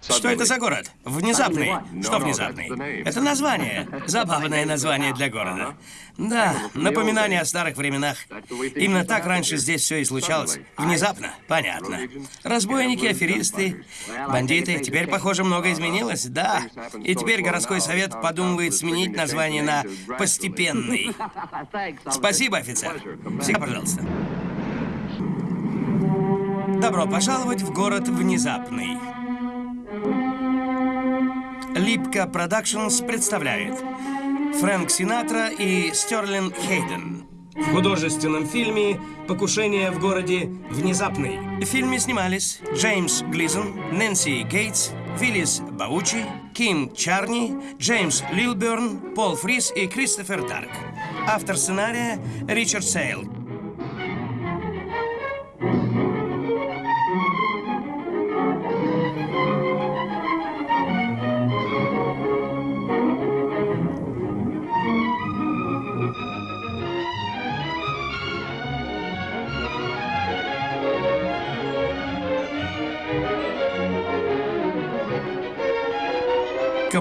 Что это за город? Внезапный. Что внезапный? Это название. Забавное название для города. Да, напоминание о старых временах. Именно так раньше здесь все и случалось. Внезапно. Понятно. Разбойники, аферисты, бандиты. Теперь, похоже, много изменилось. Да. И теперь городской совет подумывает сменить название на «постепенный». Спасибо, офицер. Всегда, пожалуйста. Добро пожаловать в город Внезапный. Libra Productions представляет Фрэнк Синатра и Стерлин Хейден. В художественном фильме «Покушение в городе Внезапный». В фильме снимались Джеймс Глизон, Нэнси Гейтс, Филлис Баучи, Ким Чарни, Джеймс Лилберн, Пол Фрис и Кристофер Дарк. Автор сценария Ричард Сейл.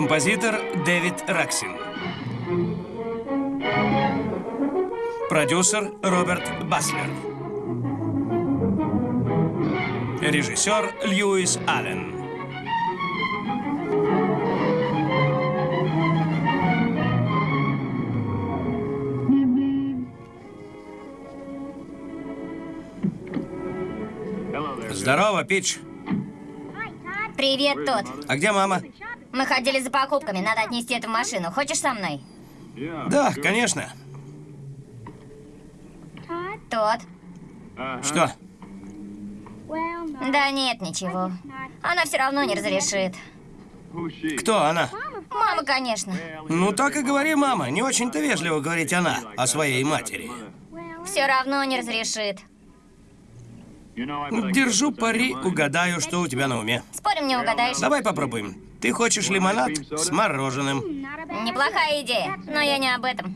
Композитор Дэвид Раксин. Продюсер Роберт Баслер. Режиссер Льюис Аллен. Здорово, Пич. Привет, Тот. А где мама? Мы ходили за покупками, надо отнести это в машину. Хочешь со мной? Да, конечно. Тот. Что? Да нет, ничего. Она все равно не разрешит. Кто она? Мама, конечно. Ну так и говори, мама. Не очень-то вежливо говорить она о своей матери. Все равно не разрешит. Держу пари, угадаю, что у тебя на уме. Спорим, не угадаешь? Давай попробуем. Ты хочешь лимонад с мороженым? Неплохая идея, но я не об этом.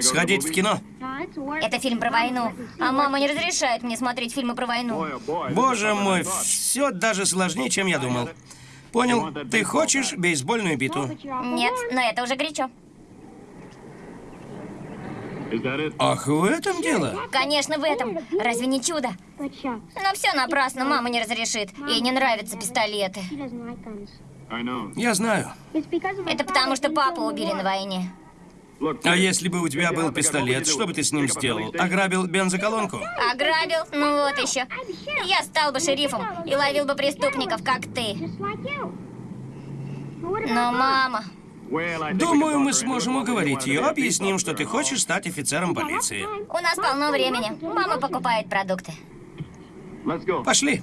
Сходить в кино? Это фильм про войну, а мама не разрешает мне смотреть фильмы про войну. Боже мой, все даже сложнее, чем я думал. Понял, ты хочешь бейсбольную биту? Нет, но это уже горячо. Ах, в этом дело? Конечно, в этом. Разве не чудо? Но все напрасно, мама не разрешит. Ей не нравятся пистолеты. Я знаю. Это потому, что папу убили на войне. А если бы у тебя был пистолет, что бы ты с ним сделал? Ограбил бензоколонку? Ограбил? Ну вот еще. Я стал бы шерифом и ловил бы преступников, как ты. Но мама... Думаю, мы сможем уговорить ее. Объясним, что ты хочешь стать офицером полиции. У нас полно времени. Мама покупает продукты. Пошли.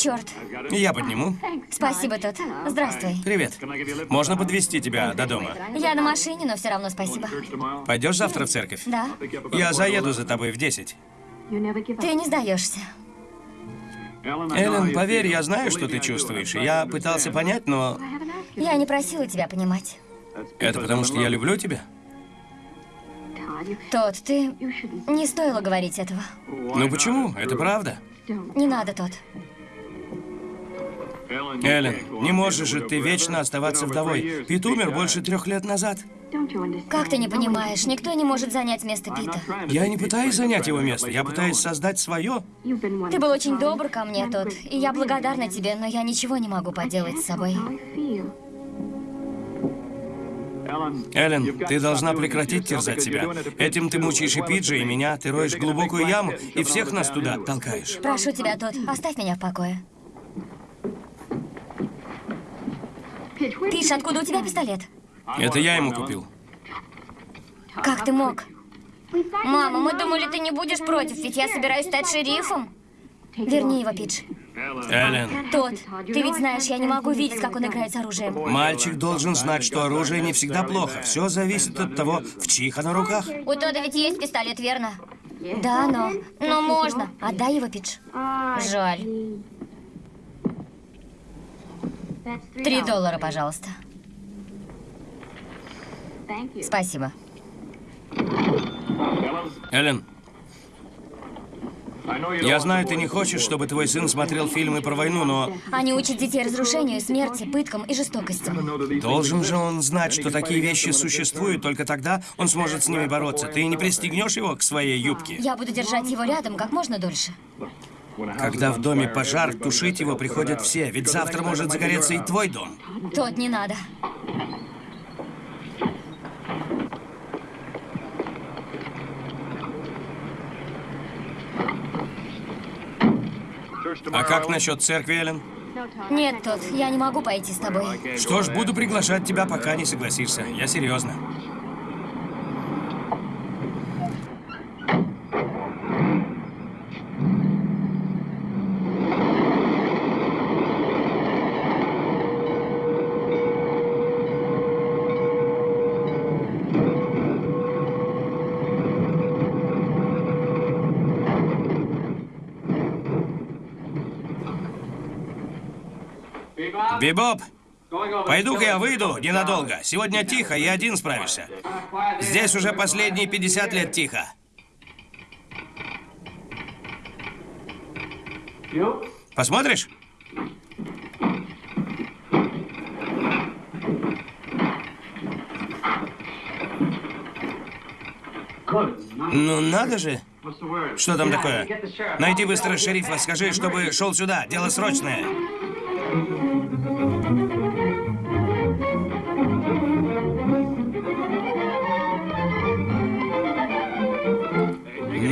Черт. Я подниму. Спасибо, Тот. Здравствуй. Привет. Можно подвести тебя до дома? Я на машине, но все равно спасибо. Пойдешь завтра в церковь? Да. Я заеду за тобой в 10. Ты не сдаешься. Эллен, поверь, я знаю, что ты чувствуешь. Я пытался понять, но... Я не просила тебя понимать. Это потому, что я люблю тебя? Тот, ты... Не стоило говорить этого. Ну почему? Это правда. Не надо, Тот. Эллен, не можешь же ты вечно оставаться вдовой. Пит умер больше трех лет назад. Как ты не понимаешь, никто не может занять место Пита. Я не пытаюсь занять его место, я пытаюсь создать свое. Ты был очень добр ко мне, Тот, и я благодарна тебе, но я ничего не могу поделать с собой. Эллен, ты должна прекратить терзать себя. Этим ты мучаешь и Пиджи, и меня. Ты роешь глубокую яму, и всех нас туда толкаешь. Прошу тебя, Тот, оставь меня в покое. Пиш, откуда у тебя пистолет? Это я ему купил. Как ты мог? Мама, мы думали, ты не будешь против, ведь я собираюсь стать шерифом. Верни его, Пидж. Эллен, Тот, ты ведь знаешь, я не могу видеть, как он играет с оружием. мальчик должен знать, что оружие не всегда плохо. Все зависит от того, в чьих оно руках. У Тода ведь есть пистолет, верно? Да, но... Но можно. Отдай его, Пидж. Жаль. Три доллара, пожалуйста. Спасибо. Эллен, я знаю, ты не хочешь, чтобы твой сын смотрел фильмы про войну, но Они учат детей разрушению, смерти, пыткам и жестокости. должен же он знать, что такие вещи существуют, только тогда он сможет с ними бороться. Ты не пристегнешь его к своей юбке? Я буду держать его рядом как можно дольше. Когда в доме пожар, тушить его приходят все, ведь завтра может загореться и твой дом. Тот не надо. А как насчет церкви, Эллен? Нет, тот, я не могу пойти с тобой. Что ж, буду приглашать тебя, пока не согласишься. Я серьезно. Бибоп, пойду-ка я выйду ненадолго. Сегодня тихо, я один справишься. Здесь уже последние 50 лет тихо. Посмотришь? Ну надо же. Что там такое? Найди быстро шерифа, скажи, чтобы шел сюда. Дело срочное.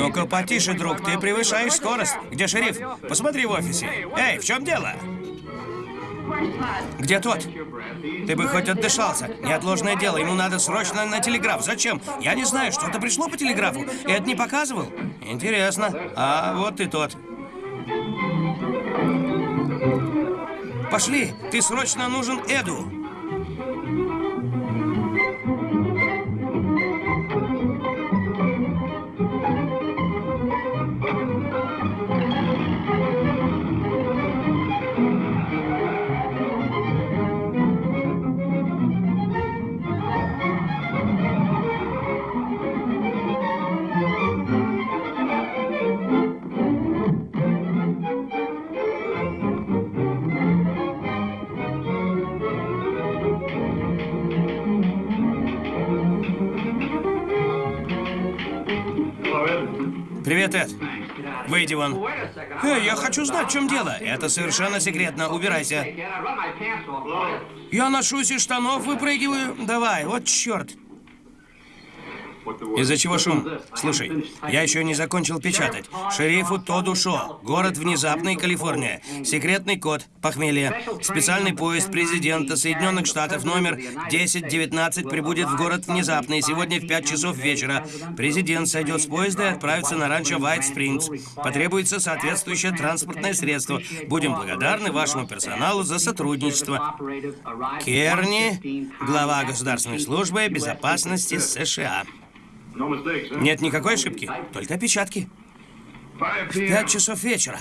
Ну-ка, потише, друг, ты превышаешь скорость. Где шериф? Посмотри в офисе. Эй, в чем дело? Где тот? Ты бы хоть отдышался. Неотложное дело, ему надо срочно на телеграф. Зачем? Я не знаю, что-то пришло по телеграфу. Эд не показывал? Интересно. А вот и тот. Пошли, ты срочно нужен Эду. Выйди вон. Эй, я хочу знать, в чем дело. Это совершенно секретно. Убирайся. Я ношусь из штанов, выпрыгиваю. Давай, вот черт. Из-за чего шум? Слушай, я еще не закончил печатать. Шерифу Тоду Шо. Город Внезапный, Калифорния. Секретный код. Похмелье. Специальный поезд президента Соединенных Штатов номер 1019 прибудет в город Внезапный сегодня в 5 часов вечера. Президент сойдет с поезда и отправится на ранчо White Springs. Потребуется соответствующее транспортное средство. Будем благодарны вашему персоналу за сотрудничество. Керни, глава Государственной службы безопасности США. Нет никакой ошибки, только опечатки. В пять часов вечера.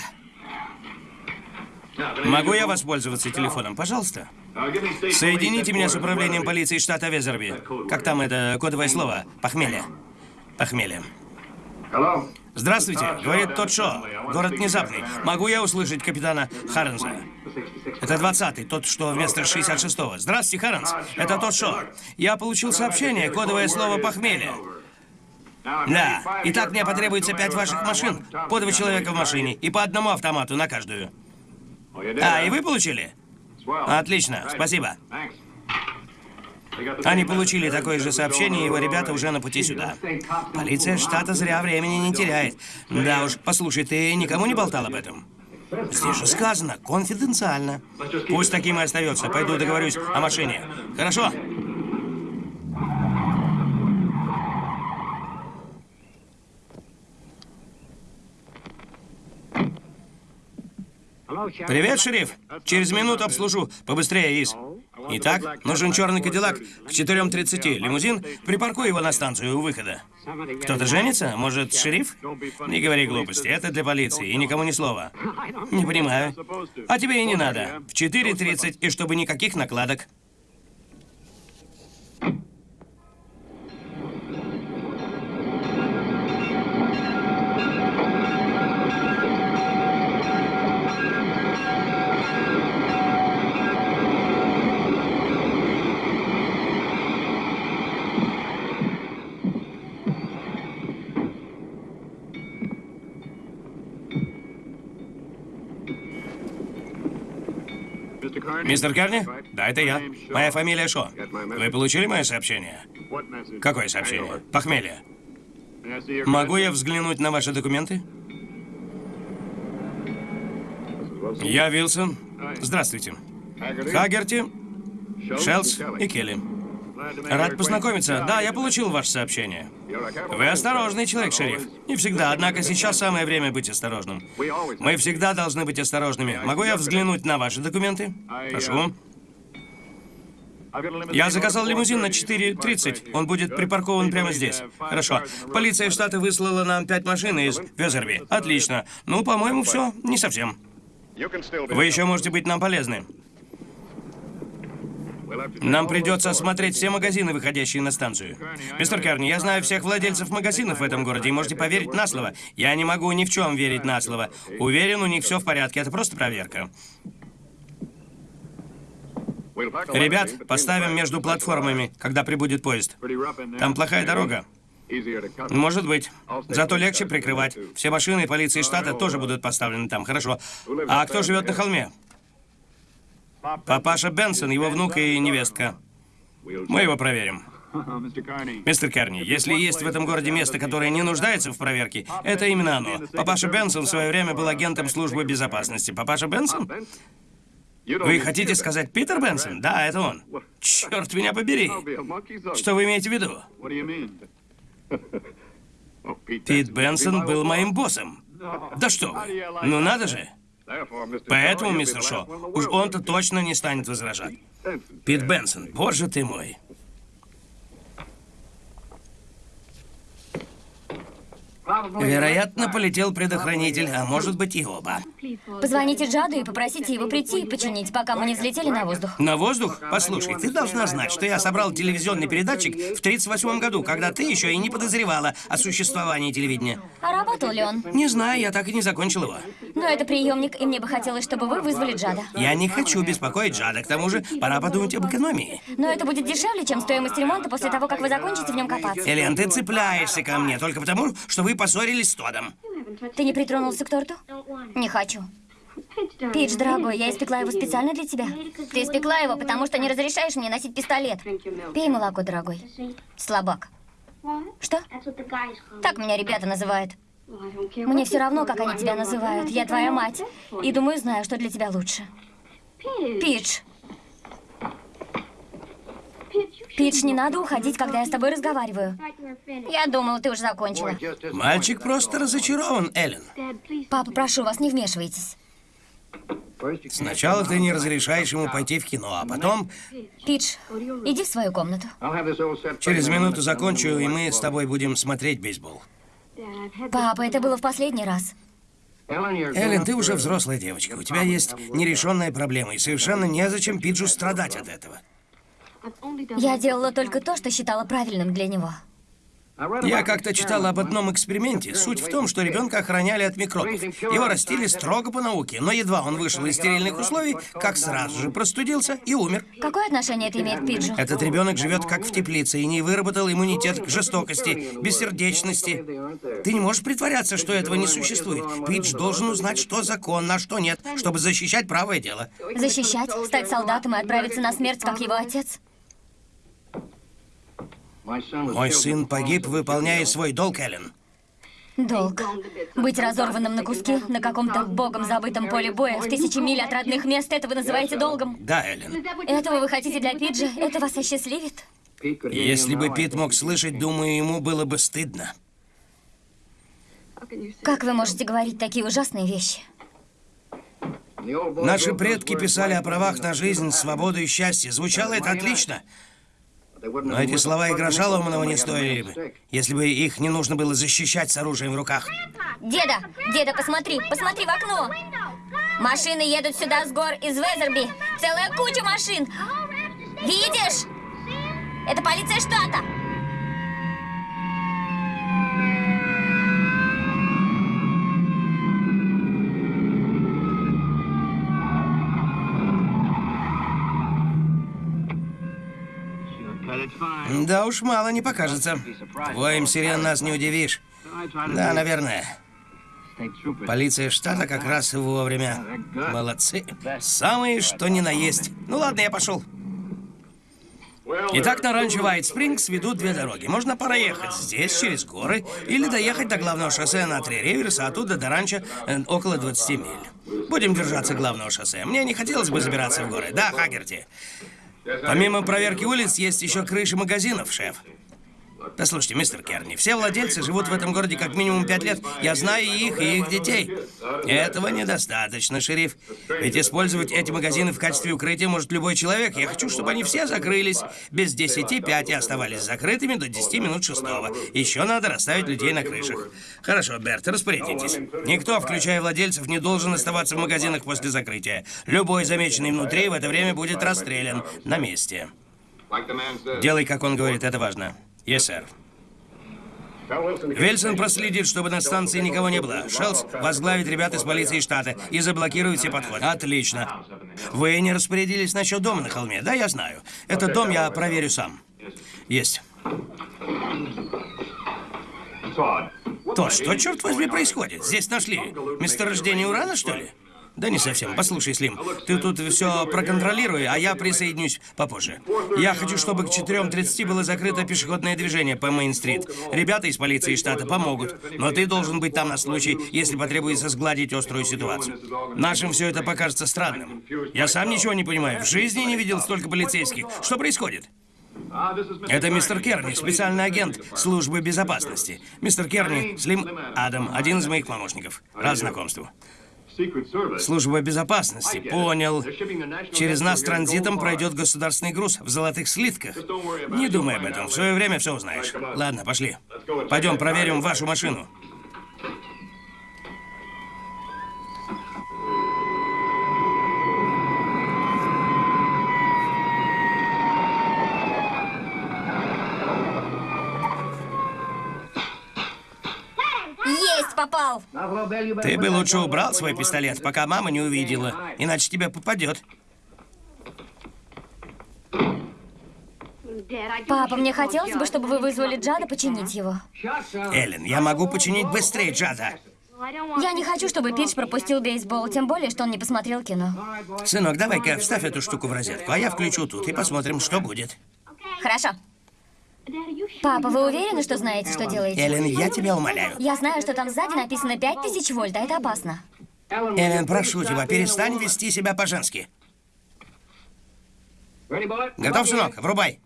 Могу я воспользоваться телефоном, пожалуйста? Соедините меня с управлением полиции штата Везерби. Как там это кодовое слово? Похмелье. Похмелье. Здравствуйте, говорит тот Шо. Город внезапный. Могу я услышать капитана Харренса? Это 20-й, тот, что вместо 66-го. Здравствуйте, Харренс. Это тот Шо. Я получил сообщение, кодовое слово «похмелье». Да. Итак, мне потребуется пять ваших машин, по два человека в машине и по одному автомату на каждую. А, и вы получили? Отлично, спасибо. Они получили такое же сообщение, его ребята уже на пути сюда. Полиция штата зря времени не теряет. Да уж, послушай, ты никому не болтал об этом? Здесь же сказано, конфиденциально. Пусть таким и остается. Пойду договорюсь о машине. Хорошо? Привет, шериф. Через минуту обслужу. Побыстрее, Из. Итак, нужен черный кадиллак к 4.30. Лимузин, припаркуй его на станцию у выхода. Кто-то женится? Может, шериф? Не говори глупости, это для полиции, и никому ни слова. Не понимаю. А тебе и не надо. В 4.30, и чтобы никаких накладок. Мистер Карни? Да, это я. Моя фамилия Шо. Вы получили мое сообщение? Какое сообщение? Похмелье. Могу я взглянуть на ваши документы? Я Вилсон. Здравствуйте. Хагерти, Шелс и Келли. Рад познакомиться. Да, я получил ваше сообщение. Вы осторожный человек, шериф. Не всегда, однако сейчас самое время быть осторожным. Мы всегда должны быть осторожными. Могу я взглянуть на ваши документы? Прошу. Я заказал лимузин на 4.30. Он будет припаркован прямо здесь. Хорошо. Полиция штата выслала нам пять машин из Везерби. Отлично. Ну, по-моему, все. Не совсем. Вы еще можете быть нам полезны. Нам придется осмотреть все магазины, выходящие на станцию. Мистер Керни, я знаю всех владельцев магазинов в этом городе, и можете поверить на слово. Я не могу ни в чем верить на слово. Уверен, у них все в порядке. Это просто проверка. Ребят, поставим между платформами, когда прибудет поезд. Там плохая дорога. Может быть. Зато легче прикрывать. Все машины полиции штата тоже будут поставлены там. Хорошо. А кто живет на холме? Папаша Бенсон, его внук и невестка. Мы его проверим. Мистер Керни, если есть в этом городе место, которое не нуждается в проверке, это именно оно. Папаша Бенсон в свое время был агентом службы безопасности. Папаша Бенсон? Вы хотите сказать Питер Бенсон? Да, это он. Черт меня побери. Что вы имеете в виду? Пит Бенсон был моим боссом. Да что вы. Ну надо же. Поэтому, мистер Шо, уж он-то точно не станет возражать. Пит Бенсон, боже ты мой. Вероятно, полетел предохранитель, а может быть и оба. Позвоните Джаду и попросите его прийти и починить, пока мы не взлетели на воздух. На воздух? Послушай, ты должна знать, что я собрал телевизионный передатчик в 38 году, когда ты еще и не подозревала о существовании телевидения. А работал ли он? Не знаю, я так и не закончил его. Но это приемник, и мне бы хотелось, чтобы вы вызвали Джада. Я не хочу беспокоить Джада, к тому же пора подумать об экономии. Но это будет дешевле, чем стоимость ремонта после того, как вы закончите в нем копаться. Элен, ты цепляешься ко мне только потому, что вы поссорились с Тодом. Ты не притронулся к торту? Не хочу. Пидж, дорогой, я испекла его специально для тебя. Ты испекла его, потому что не разрешаешь мне носить пистолет. Пей молоко, дорогой. Слабак. Что? Так меня ребята называют. Мне все равно, как они тебя называют. Я твоя мать. И думаю, знаю, что для тебя лучше. Пидж. Пидж, не надо уходить, когда я с тобой разговариваю. Я думала, ты уже закончила. Мальчик просто разочарован, Эллен. Папа, прошу вас, не вмешивайтесь. Сначала ты не разрешаешь ему пойти в кино, а потом... Пидж, иди в свою комнату. Через минуту закончу, и мы с тобой будем смотреть бейсбол. Папа, это было в последний раз. Эллен, ты уже взрослая девочка. У тебя есть нерешенная проблема, и совершенно незачем Пиджу страдать от этого. Я делала только то, что считала правильным для него. Я как-то читал об одном эксперименте. Суть в том, что ребенка охраняли от микробов. Его растили строго по науке, но едва он вышел из стерильных условий, как сразу же простудился и умер. Какое отношение это имеет к Пиджу? Этот ребенок живет как в теплице и не выработал иммунитет к жестокости, бессердечности. Ты не можешь притворяться, что этого не существует. Пидж должен узнать, что законно, а что нет, чтобы защищать правое дело. Защищать, стать солдатом и отправиться на смерть, как его отец? Мой сын погиб, выполняя свой долг, Эллен. Долг. Быть разорванным на куски на каком-то богом забытом поле боя в тысячи миль от родных мест, это вы называете долгом? Да, Эллен. Этого вы хотите для Пиджа? Это вас осчастливит? Если бы Пит мог слышать, думаю, ему было бы стыдно. Как вы можете говорить такие ужасные вещи? Наши предки писали о правах на жизнь, свободу и счастье. Звучало это отлично. Но эти слова и гроша ломаного не стоили бы, если бы их не нужно было защищать с оружием в руках. Деда, деда, посмотри, посмотри в окно. Машины едут сюда с гор из Везерби. Целая куча машин. Видишь? Это полиция штата. Да уж, мало не покажется. Воем сирен нас не удивишь. Да, наверное. Полиция штата как раз вовремя. Молодцы. Самые, что ни на есть. Ну ладно, я пошел. Итак, на ранчо Вайт Спрингс ведут две дороги. Можно проехать здесь, через горы, или доехать до главного шоссе на Три Риверс, а оттуда до ранчо э, около 20 миль. Будем держаться главного шоссе. Мне не хотелось бы забираться в горы. Да, Хагерти? Помимо проверки улиц, есть еще крыши магазинов, шеф. Послушайте, мистер Керни, все владельцы живут в этом городе как минимум пять лет. Я знаю их, и их детей. Этого недостаточно, шериф. Ведь использовать эти магазины в качестве укрытия может любой человек. Я хочу, чтобы они все закрылись без десяти пять и оставались закрытыми до 10 минут шестого. Еще надо расставить людей на крышах. Хорошо, Берт, распорядитесь. Никто, включая владельцев, не должен оставаться в магазинах после закрытия. Любой замеченный внутри в это время будет расстрелян на месте. Делай, как он говорит, это важно. Yes, сэр. Вельсон проследит, чтобы на станции никого не было. Шелс возглавит ребят из полиции штата и заблокирует все подходы. Отлично. Вы не распорядились насчет дома на холме? Да, я знаю. Этот дом я проверю сам. Есть. То, что, черт возьми, происходит? Здесь нашли месторождение урана, что ли? Да не совсем. Послушай, Слим, ты тут все проконтролируй, а я присоединюсь попозже. Я хочу, чтобы к 4.30 было закрыто пешеходное движение по Мейн-стрит. Ребята из полиции штата помогут, но ты должен быть там на случай, если потребуется сгладить острую ситуацию. Нашим все это покажется странным. Я сам ничего не понимаю. В жизни не видел столько полицейских. Что происходит? Это мистер Керни, специальный агент службы безопасности. Мистер Керни, Слим Адам, один из моих помощников. Рад знакомству. Служба безопасности, понял. Через нас транзитом пройдет государственный груз в золотых слитках. Не думай об этом, в свое время все узнаешь. Ладно, пошли. Пойдем проверим вашу машину. Есть, попал. Ты бы лучше убрал свой пистолет, пока мама не увидела, иначе тебе попадет. Папа, мне хотелось бы, чтобы вы вызвали Джада починить его. Эллен, я могу починить быстрее Джада. Я не хочу, чтобы Пидж пропустил бейсбол, тем более, что он не посмотрел кино. Сынок, давай-ка вставь эту штуку в розетку, а я включу тут и посмотрим, что будет. Хорошо. Папа, вы уверены, что знаете, что делаете? Эллен, я тебя умоляю. Я знаю, что там сзади написано 5000 вольт, а это опасно. Эллен, прошу тебя, перестань вести себя по-женски. Готов, сынок? Врубай.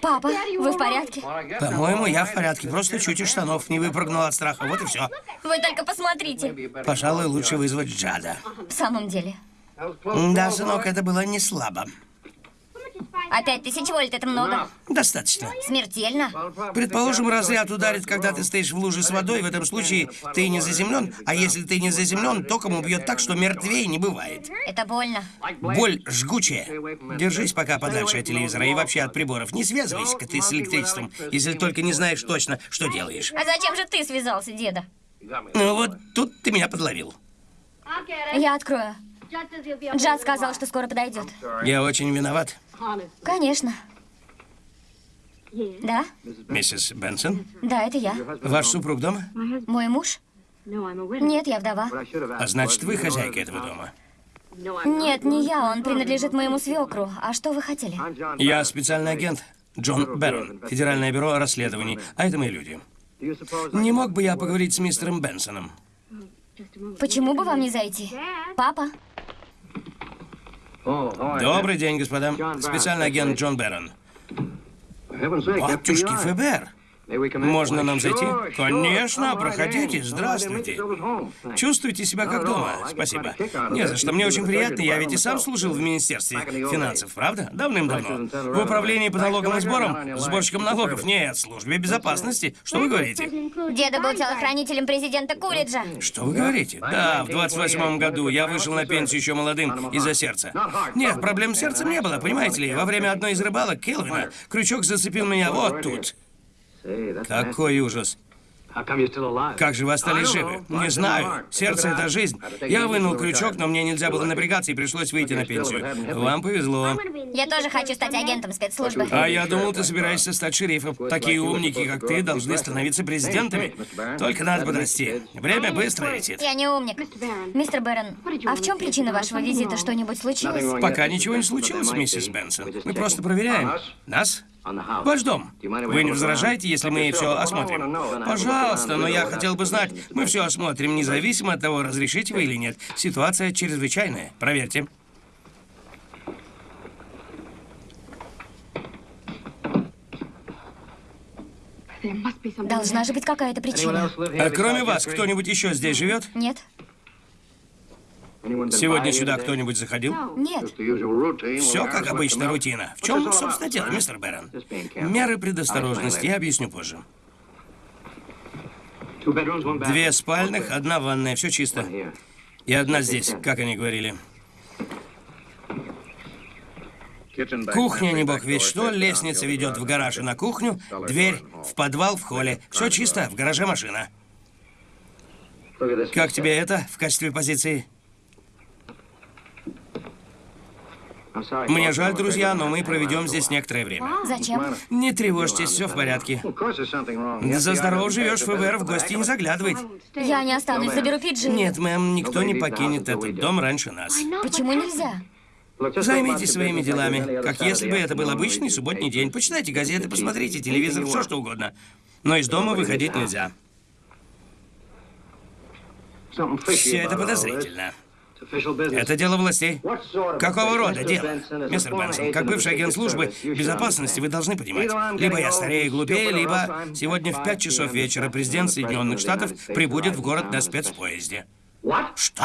Папа, вы в порядке? По-моему, я в порядке. Просто чуть из штанов не выпрыгнул от страха. Вот и все. Вы только посмотрите. Пожалуй, лучше вызвать Джада. В самом деле. Да, сынок, это было не слабо. А 5000 вольт это много? Достаточно. Смертельно? Предположим, разряд ударит, когда ты стоишь в луже с водой. В этом случае ты не заземлен. А если ты не заземлен, током убьет так, что мертвее не бывает. Это больно. Боль жгучая. Держись пока подальше от телевизора и вообще от приборов. Не связывайся ты с электричеством, если только не знаешь точно, что делаешь. А зачем же ты связался, деда? Ну вот тут ты меня подловил. Я открою. Джад сказал, что скоро подойдет. Я очень виноват. Конечно. Да? Миссис Бенсон, Да, это я. ваш супруг дома? Мой муж? Нет, я вдова. А значит, вы хозяйка этого дома. Нет, не я, он принадлежит моему свекру. А что вы хотели? Я специальный агент Джон Берон, Федеральное бюро расследований, а это мои люди. Не мог бы я поговорить с мистером Бенсоном? Почему бы вам не зайти? Папа? Добрый день, господа. Специальный агент Джон Берон. Батюшки ФБР. Можно нам зайти? Конечно, проходите, здравствуйте. Чувствуйте себя как дома. Спасибо. Не за что, мне очень приятно, я ведь и сам служил в Министерстве финансов, правда? Давным-давно. В управлении по налогам и сборам? Сборщиком налогов? Нет, службе безопасности. Что вы говорите? Деда был телохранителем президента Кулиджа. Что вы говорите? Да, в 28 году я вышел на пенсию еще молодым из-за сердца. Нет, проблем с сердцем не было, понимаете ли? Во время одной из рыбалок Келвина крючок зацепил меня вот тут. Какой ужас. Как же вы остались живы? Не знаю. Сердце — это жизнь. Я вынул крючок, но мне нельзя было напрягаться и пришлось выйти на пенсию. Вам повезло. Я тоже хочу стать агентом спецслужбы. А я думал, ты собираешься стать шерифом. Такие умники, как ты, должны становиться президентами. Только надо подрасти. Время быстро летит. Я не умник. Мистер Бэрон, а в чем причина вашего визита? Что-нибудь случилось? Пока ничего не случилось, миссис Бенсон. Мы просто проверяем. Нас? Ваш дом. Вы не возражаете, если мы все осмотрим? Пожалуйста, но я хотел бы знать. Мы все осмотрим, независимо от того, разрешите вы или нет. Ситуация чрезвычайная. Проверьте. Должна же быть какая-то причина. А кроме вас, кто-нибудь еще здесь живет? Нет? Сегодня сюда кто-нибудь заходил? Нет. Все как обычно, рутина. В чем, собственно, дело, мистер Бэрон? Меры предосторожности я объясню позже. Две спальных, одна ванная, все чисто. И одна здесь, как они говорили. Кухня, не бог ведь что, лестница ведет в гараж и на кухню, дверь в подвал в холле. Все чисто, в гараже машина. Как тебе это в качестве позиции? Мне жаль, друзья, но мы проведем здесь некоторое время. Зачем? Не тревожьтесь, все в порядке. За здорово живешь, ФБР в гости не заглядывает. Я не останусь, заберу Пиджи. Нет, мэм, никто не покинет этот дом раньше нас. Почему нельзя? Займитесь своими делами, как если бы это был обычный субботний день. Почитайте газеты, посмотрите телевизор, все что угодно. Но из дома выходить нельзя. Все это подозрительно. Это дело властей. Какого рода дело? Мистер Бенсон, как бывший агент службы безопасности, вы должны понимать. Либо я старее и глупее, либо сегодня в 5 часов вечера президент Соединенных Штатов прибудет в город на спецпоезде. Что?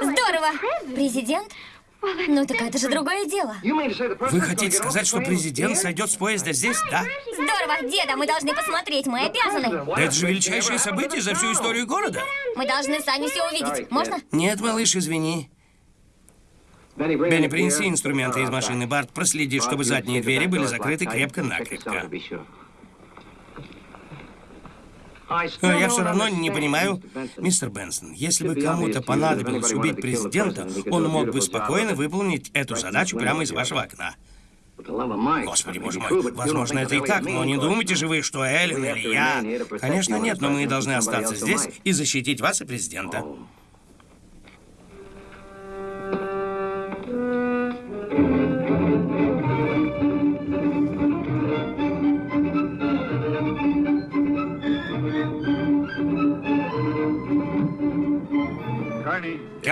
Здорово! Президент? Ну так это же другое дело. Вы хотите сказать, что президент сойдет с поезда здесь, да? Здорово, деда, мы должны посмотреть, мы обязаны. Да это же величайшее событие за всю историю города. Мы должны сами все увидеть. Можно? Нет, малыш, извини. Бенни, принеси инструменты из машины. Барт, проследи, чтобы задние двери были закрыты крепко-накрепко. Я все равно не понимаю, мистер Бенсон, если бы кому-то понадобилось убить президента, он мог бы спокойно выполнить эту задачу прямо из вашего окна. Господи, боже мой, возможно, это и так, но не думайте же вы, что Эллен или я... Конечно, нет, но мы должны остаться здесь и защитить вас и президента.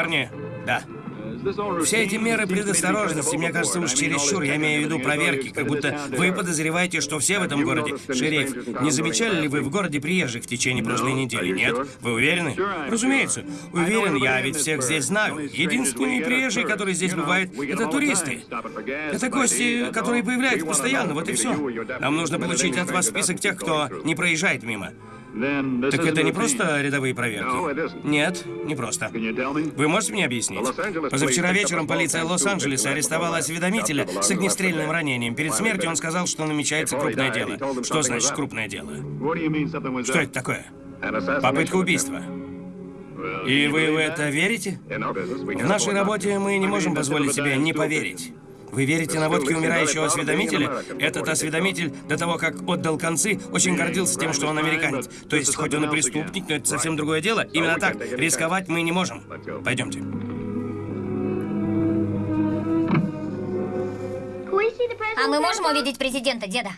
Керни, да. Все эти меры предосторожности, мне кажется, уж чересчур. Я имею в виду проверки, как будто вы подозреваете, что все в этом городе. Шериф, не замечали ли вы в городе приезжих в течение прошлой недели, нет? Вы уверены? Разумеется. Уверен, я ведь всех здесь знаю. Единственные приезжие, которые здесь бывают, это туристы. Это гости, которые появляются постоянно, вот и все. Нам нужно получить от вас список тех, кто не проезжает мимо. Так это не просто рядовые проверки? Нет, не просто. Вы можете мне объяснить? Позавчера вечером полиция Лос-Анджелеса арестовала осведомителя с огнестрельным ранением. Перед смертью он сказал, что намечается крупное дело. Что значит крупное дело? Что это такое? Попытка убийства. И вы в это верите? В нашей работе мы не можем позволить себе не поверить. Вы верите наводке умирающего осведомителя? Этот осведомитель, до того, как отдал концы, очень гордился тем, что он американец. То есть, хоть он и преступник, но это совсем другое дело. Именно так. Рисковать мы не можем. Пойдемте. А мы можем увидеть президента, деда?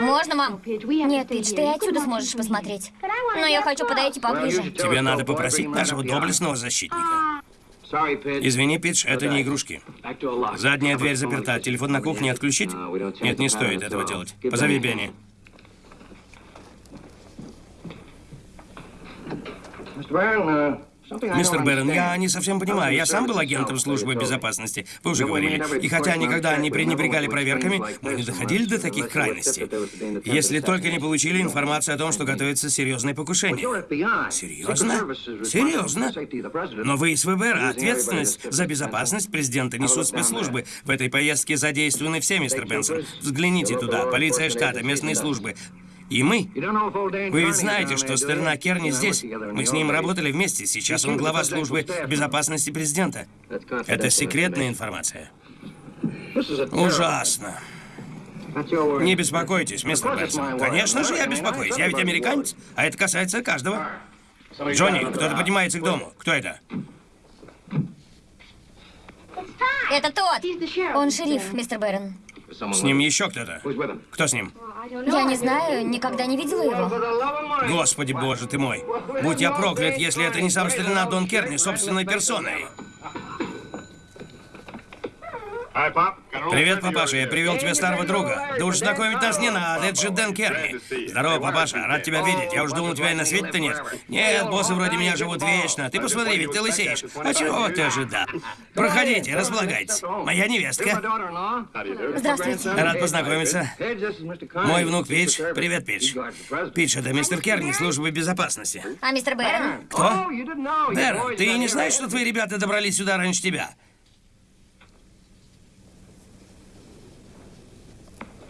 Можно, мам? Нет, Пидж, ты отсюда сможешь посмотреть. Но я хочу подойти поближе. Тебе надо попросить нашего доблестного защитника. Извини, Пидж, это не игрушки. Задняя дверь заперта. Телефон на кухне отключить? Нет, не стоит этого делать. Позови Бенни. Mr. Byrne, uh, Мистер Бэрон, я не совсем понимаю. Я сам был агентом службы безопасности, вы уже говорили. И хотя никогда не пренебрегали проверками, мы не доходили до таких крайностей. Если только не получили информацию о том, что готовится серьезное покушение. Серьезно? Серьезно? Но вы из ФБР, а ответственность за безопасность президента несут спецслужбы. В этой поездке задействованы все, мистер Бенсон. Взгляните туда. Полиция штата, местные службы. И мы. Вы ведь знаете, что старина Керни здесь. Мы с ним работали вместе. Сейчас он глава службы безопасности президента. Это секретная информация. Ужасно. Не беспокойтесь, мистер Бенсон. Конечно же, я беспокоюсь. Я ведь американец, а это касается каждого. Джонни, кто-то поднимается к дому. Кто это? Это тот. Он шериф, мистер Бэрон. С ним еще кто-то. Кто с ним? Я не знаю, никогда не видела его. Господи боже ты мой. Будь я проклят, если это не сам старина Дон Керни собственной персоной. Привет, папаша, я привел тебе старого друга. Да уж знакомить нас не надо, это же Дэн Керни. Здорово, папаша, рад тебя видеть. Я уж думал, тебя и на свете-то нет. Нет, боссы вроде меня живут вечно. Ты посмотри, ведь ты лысеешь. А чего ты ожидал? Проходите, располагайтесь. Моя невестка. Здравствуйте. Рад познакомиться. Мой внук Пич. Привет, Пич. Пич, это мистер Керни, службы безопасности. А мистер Бэрон? Кто? Бэр, ты не знаешь, что твои ребята добрались сюда раньше тебя?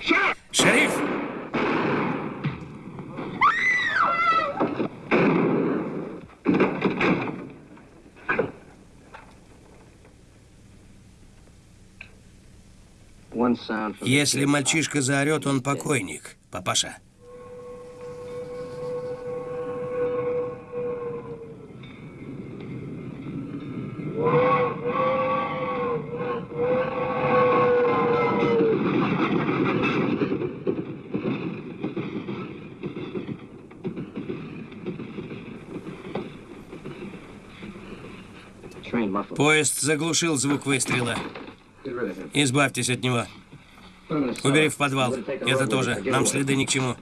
Шериф! Если мальчишка заорет, он покойник, папаша. Поезд заглушил звук выстрела. Избавьтесь от него. Убери в подвал. Это тоже. Нам следы ни к чему.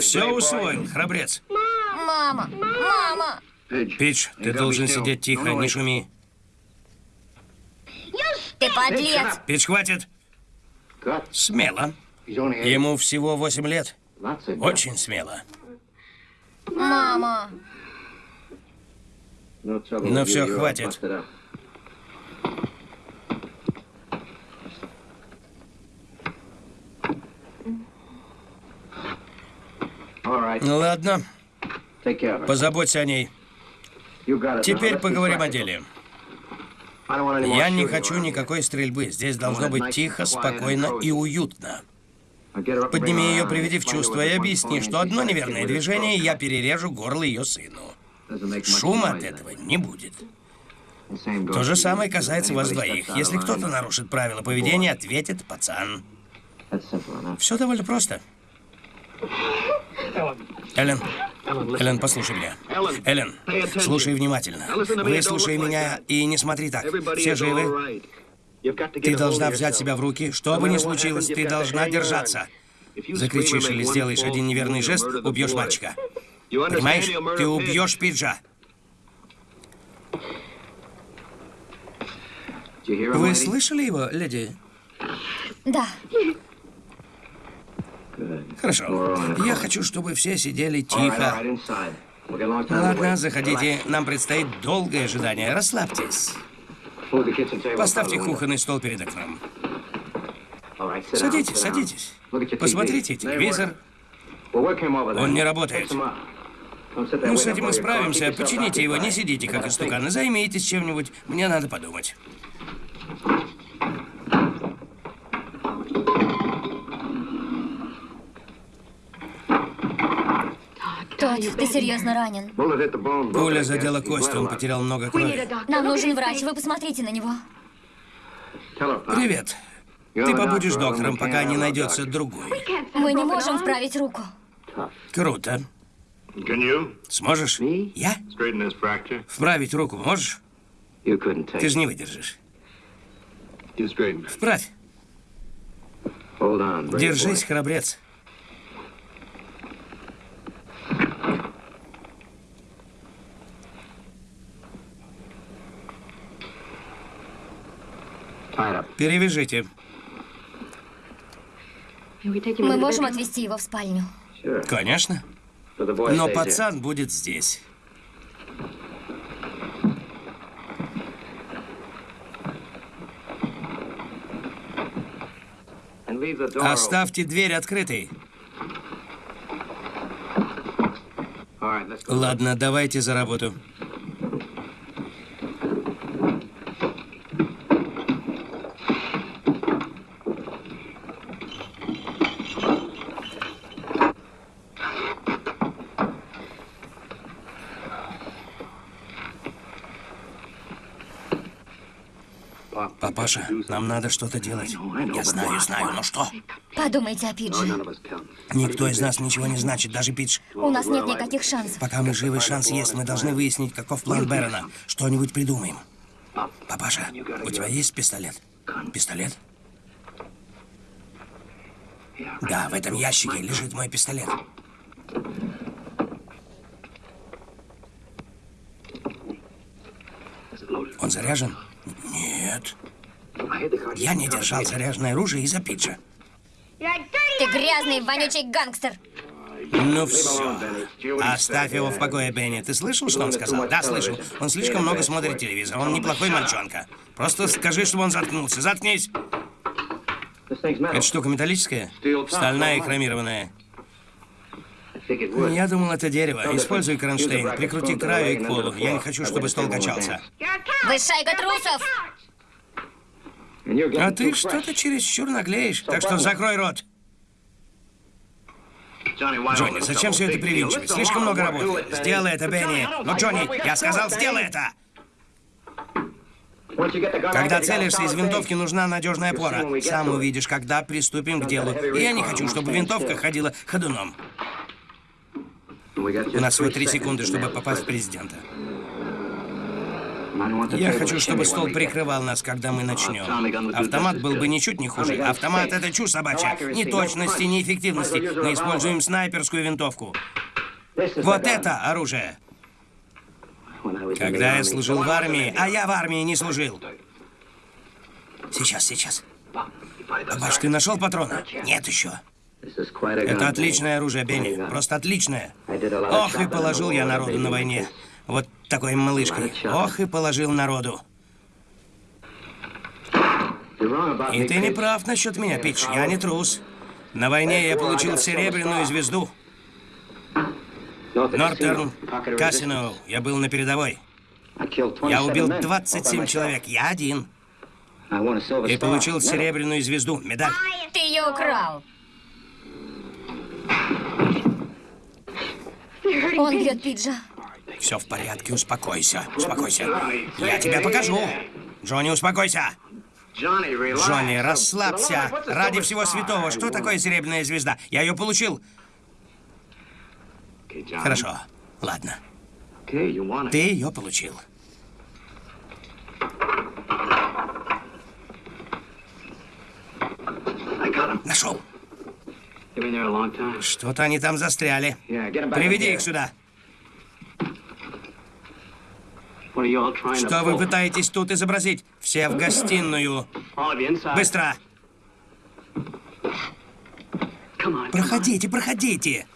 Все усвоил, храбрец. Мама! Мама! Пич, ты должен сидеть тихо, не шуми. Ты подлец! Пич, хватит. Смело. Ему всего восемь лет. Очень смело. Мама! Ну все, хватит. Ну ладно, позаботься о ней. Теперь поговорим о деле. Я не хочу никакой стрельбы. Здесь должно быть тихо, спокойно и уютно. Подними ее, приведи в чувство и объясни, что одно неверное движение, и я перережу горло ее сыну. Шума от этого не будет. То же самое касается вас двоих. Если кто-то нарушит правила поведения, ответит пацан. Все довольно просто. Эллен, Эллен, послушай меня. Эллен, слушай внимательно. Выслушай меня и не смотри так. Все живы? Ты должна взять себя в руки. Что бы ни случилось, ты должна держаться. Закричишь или сделаешь один неверный жест, убьешь мальчика. Понимаешь? Ты убьешь Пиджа. Вы слышали его, леди? Да. Хорошо. Я хочу, чтобы все сидели тихо. Ладно, заходите. Нам предстоит долгое ожидание. Расслабьтесь. Поставьте кухонный стол перед окном. Садитесь, садитесь. Посмотрите телевизор. Он не работает. Ну, с этим мы справимся. Почините его, не сидите как истуканы. Займитесь чем-нибудь. Мне надо подумать. Тодд, ты серьезно ранен. Пуля задела кость, он потерял много крови. Нам нужен врач, вы посмотрите на него. Привет. Ты побудешь доктором, пока не найдется другой. Мы не можем вправить руку. Круто. Сможешь? Я? Вправить руку можешь? Ты же не выдержишь. Вправь. Держись, храбрец. Перевяжите. Мы можем отвезти его в спальню. Конечно. Но пацан будет здесь. Оставьте дверь открытой. Ладно, давайте за работу. Папаша, нам надо что-то делать. Я знаю, знаю, но что? Подумайте о Пидже. Никто из нас ничего не значит, даже Пидж. У нас нет никаких шансов. Пока мы живы, шанс есть. Мы должны выяснить, каков план Бэрона. Что-нибудь придумаем. Папаша, у тебя есть пистолет? Пистолет? Да, в этом ящике лежит мой пистолет. Он заряжен? Нет. Я не держал заряженное оружие из-за Пиджа. Ты грязный, вонючий гангстер. Ну все. Оставь его в покое, Бенни. Ты слышал, что он сказал? Да, слышал. Он слишком много смотрит телевизор. Он неплохой мальчонка. Просто скажи, чтобы он заткнулся. Заткнись. Эта штука металлическая? Стальная и хромированная. Я думал, это дерево. Используй кронштейн. Прикрути краю и к полу. Я не хочу, чтобы стол качался. Вы шайка трусов! А ты что-то чересчур наглеешь. Так что закрой рот. Джонни, зачем все это привинчивать? Слишком много работы. Сделай это, Бенни. Но, Джонни, я сказал, сделай это! Когда целишься из винтовки, нужна надежная опора. Сам увидишь, когда приступим к делу. И я не хочу, чтобы винтовка ходила ходуном. У нас всего три секунды, чтобы попасть в президента. Я хочу, чтобы стол прикрывал нас, когда мы начнем. Автомат был бы ничуть не хуже. Автомат — это чушь собачья. Ни точности, ни эффективности. Мы используем снайперскую винтовку. Вот это оружие. Когда я служил в армии, а я в армии не служил. Сейчас, сейчас. Бабаш, ты нашел патроны? Нет еще. Это отличное оружие, Бенни. Просто отличное. Ох, и положил я народу на войне. Вот такой малышкой. Ох, и положил народу. И ты не прав насчет меня, Питч. Я не трус. На войне я получил серебряную звезду. Нортерн, Кассино, я был на передовой. Я убил 27 человек, я один. И получил серебряную звезду, медаль. Ты ее украл. Он бьет Пиджа. Все в порядке, успокойся, успокойся. Я тебе покажу. Джонни, успокойся. Джонни, расслабься. Ради всего святого, что такое серебряная звезда? Я ее получил. Хорошо, ладно. Ты ее получил. Нашел. Что-то они там застряли. Приведи их сюда. Что вы пытаетесь тут изобразить? Все в гостиную. Быстро. Проходите, проходите.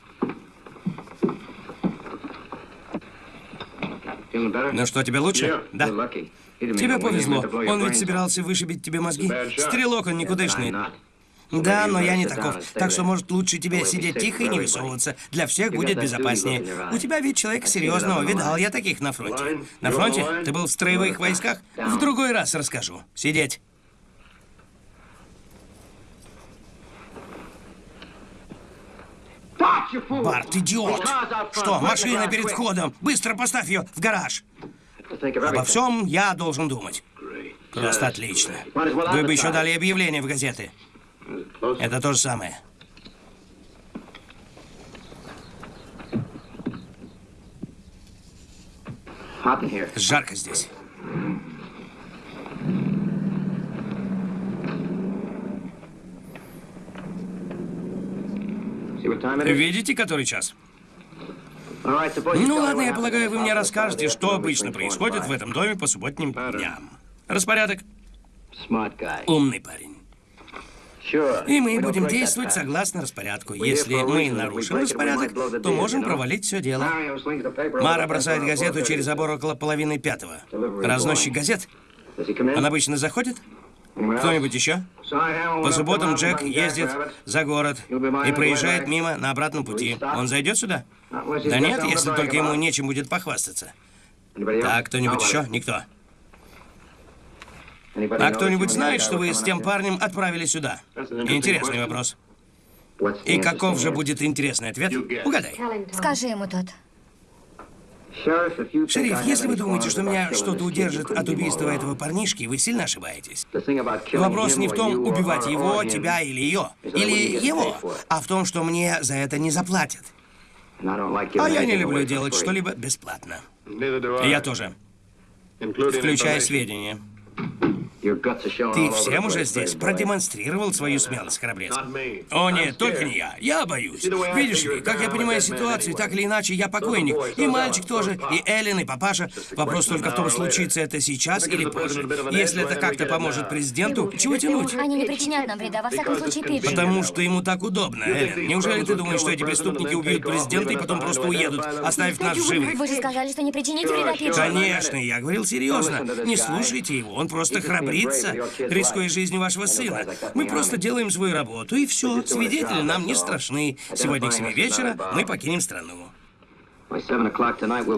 Ну что, тебе лучше? Да. Тебе повезло. Он ведь собирался вышибить тебе мозги. Стрелок он никудышный. Да, но я не таков. Так что, может, лучше тебе сидеть тихо и не высовываться. Для всех будет безопаснее. У тебя вид человека серьезного. Видал я таких на фронте. На фронте? Ты был в строевых войсках? В другой раз расскажу. Сидеть. Барт, идиот! Что, машина перед входом? Быстро поставь ее в гараж. Обо всем я должен думать. Просто отлично. Вы бы еще дали объявление в газеты. Это то же самое. Жарко здесь. Видите, который час? Ну ладно, я полагаю, вы мне расскажете, что обычно происходит в этом доме по субботним дням. Распорядок. Умный парень. И мы будем действовать согласно распорядку. Если мы нарушим распорядок, то можем провалить все дело. Мара бросает газету через забор около половины пятого. Разносчик газет? Он обычно заходит? Кто-нибудь еще? По субботам Джек ездит за город и проезжает мимо на обратном пути. Он зайдет сюда? Да нет, если только ему нечем будет похвастаться. Так, кто-нибудь еще? Никто. А кто-нибудь знает, что вы с тем парнем отправили сюда? Интересный вопрос. И каков же будет интересный ответ? Угадай. Скажи ему тот. Шериф, если вы думаете, что меня что-то удержит от убийства этого парнишки, вы сильно ошибаетесь. Вопрос не в том, убивать его, тебя или ее, или его, а в том, что мне за это не заплатят. А я не люблю делать что-либо бесплатно. Я тоже. Включая сведения. Ты всем уже здесь продемонстрировал свою смелость, храбрец. О нет, только не я. Я боюсь. Видишь ли, как я понимаю ситуацию, так или иначе, я покойник. И мальчик тоже, и Эллен, и папаша. Вопрос только в том, случится это сейчас или позже. Если это как-то поможет президенту, чего тянуть? Они не причинят нам вреда, во всяком случае, Пидж. Потому что ему так удобно, Эллен. Неужели ты думаешь, что эти преступники убьют президента и потом просто уедут, оставив нас живых? Вы же сказали, что не причините вреда Пиджу. Конечно, я говорил серьезно. Не слушайте его, он просто храбрится, рискуя жизнью вашего сына. Мы просто делаем свою работу, и все. Свидетели нам не страшны. Сегодня к 7 вечера мы покинем страну.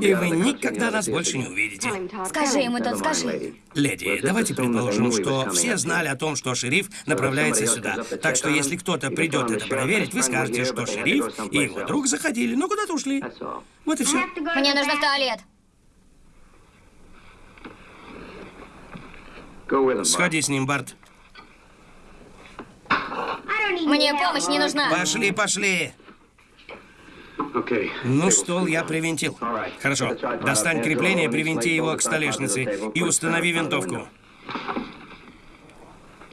И вы никогда нас больше не увидите. Скажи ему тот, скажи. Леди, давайте предположим, что все знали о том, что шериф направляется сюда. Так что если кто-то придет это проверить, вы скажете, что шериф и его друг заходили, но куда-то ушли. Вот и все. Мне нужно в туалет. Сходи с ним, Барт. Мне помощь не нужна. Пошли, пошли. Ну, стол я привинтил. Хорошо. Достань крепление, привинти его к столешнице и установи винтовку.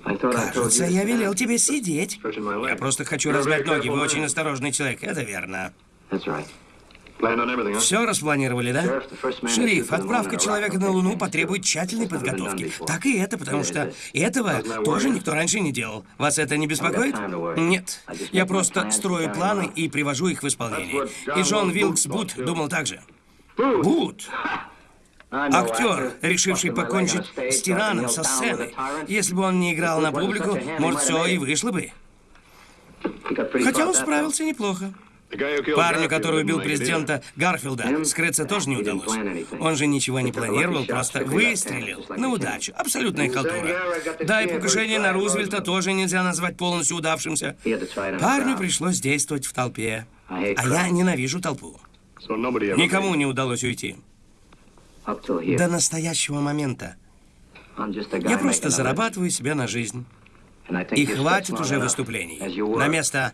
Кажется, я велел тебе сидеть. Я просто хочу размять ноги. Вы очень осторожный человек. Это верно. Все распланировали, да? Шериф, отправка человека на Луну потребует тщательной подготовки. Так и это, потому что этого тоже никто раньше не делал. Вас это не беспокоит? Нет. Я просто строю планы и привожу их в исполнение. И Джон Вилкс Бут думал так же. Бут! Актер, решивший покончить с тираном со сцены. Если бы он не играл на публику, может, все и вышло бы. Хотя он справился неплохо. Парню, который убил президента Гарфилда, скрыться тоже не удалось. Он же ничего не планировал, просто выстрелил на удачу. Абсолютная халтура. Да, и покушение на Рузвельта тоже нельзя назвать полностью удавшимся. Парню пришлось действовать в толпе. А я ненавижу толпу. Никому не удалось уйти. До настоящего момента. Я просто зарабатываю себе на жизнь. И хватит уже выступлений. На место.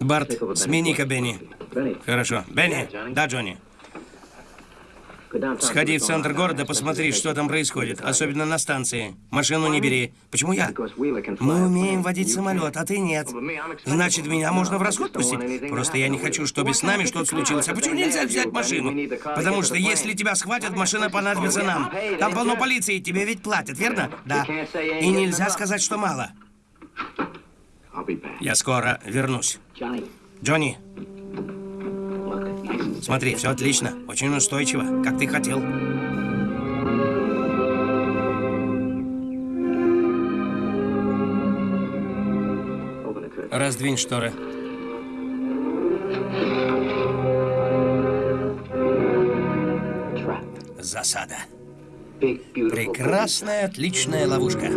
Барт, смени-ка Бенни. Хорошо. Бенни. Да, Джонни. Сходи в центр города, посмотри, что там происходит. Особенно на станции. Машину не бери. Почему я? Мы умеем водить самолет, а ты нет. Значит, меня можно в расход пустить? Просто я не хочу, чтобы с нами что-то случилось. А почему нельзя взять машину? Потому что если тебя схватят, машина понадобится нам. Там полно полиции, тебе ведь платят, верно? Да. И нельзя сказать, что мало. Я скоро вернусь. Джонни. Смотри, все отлично. Очень устойчиво, как ты хотел. Раздвинь шторы. Засада. Прекрасная, отличная ловушка.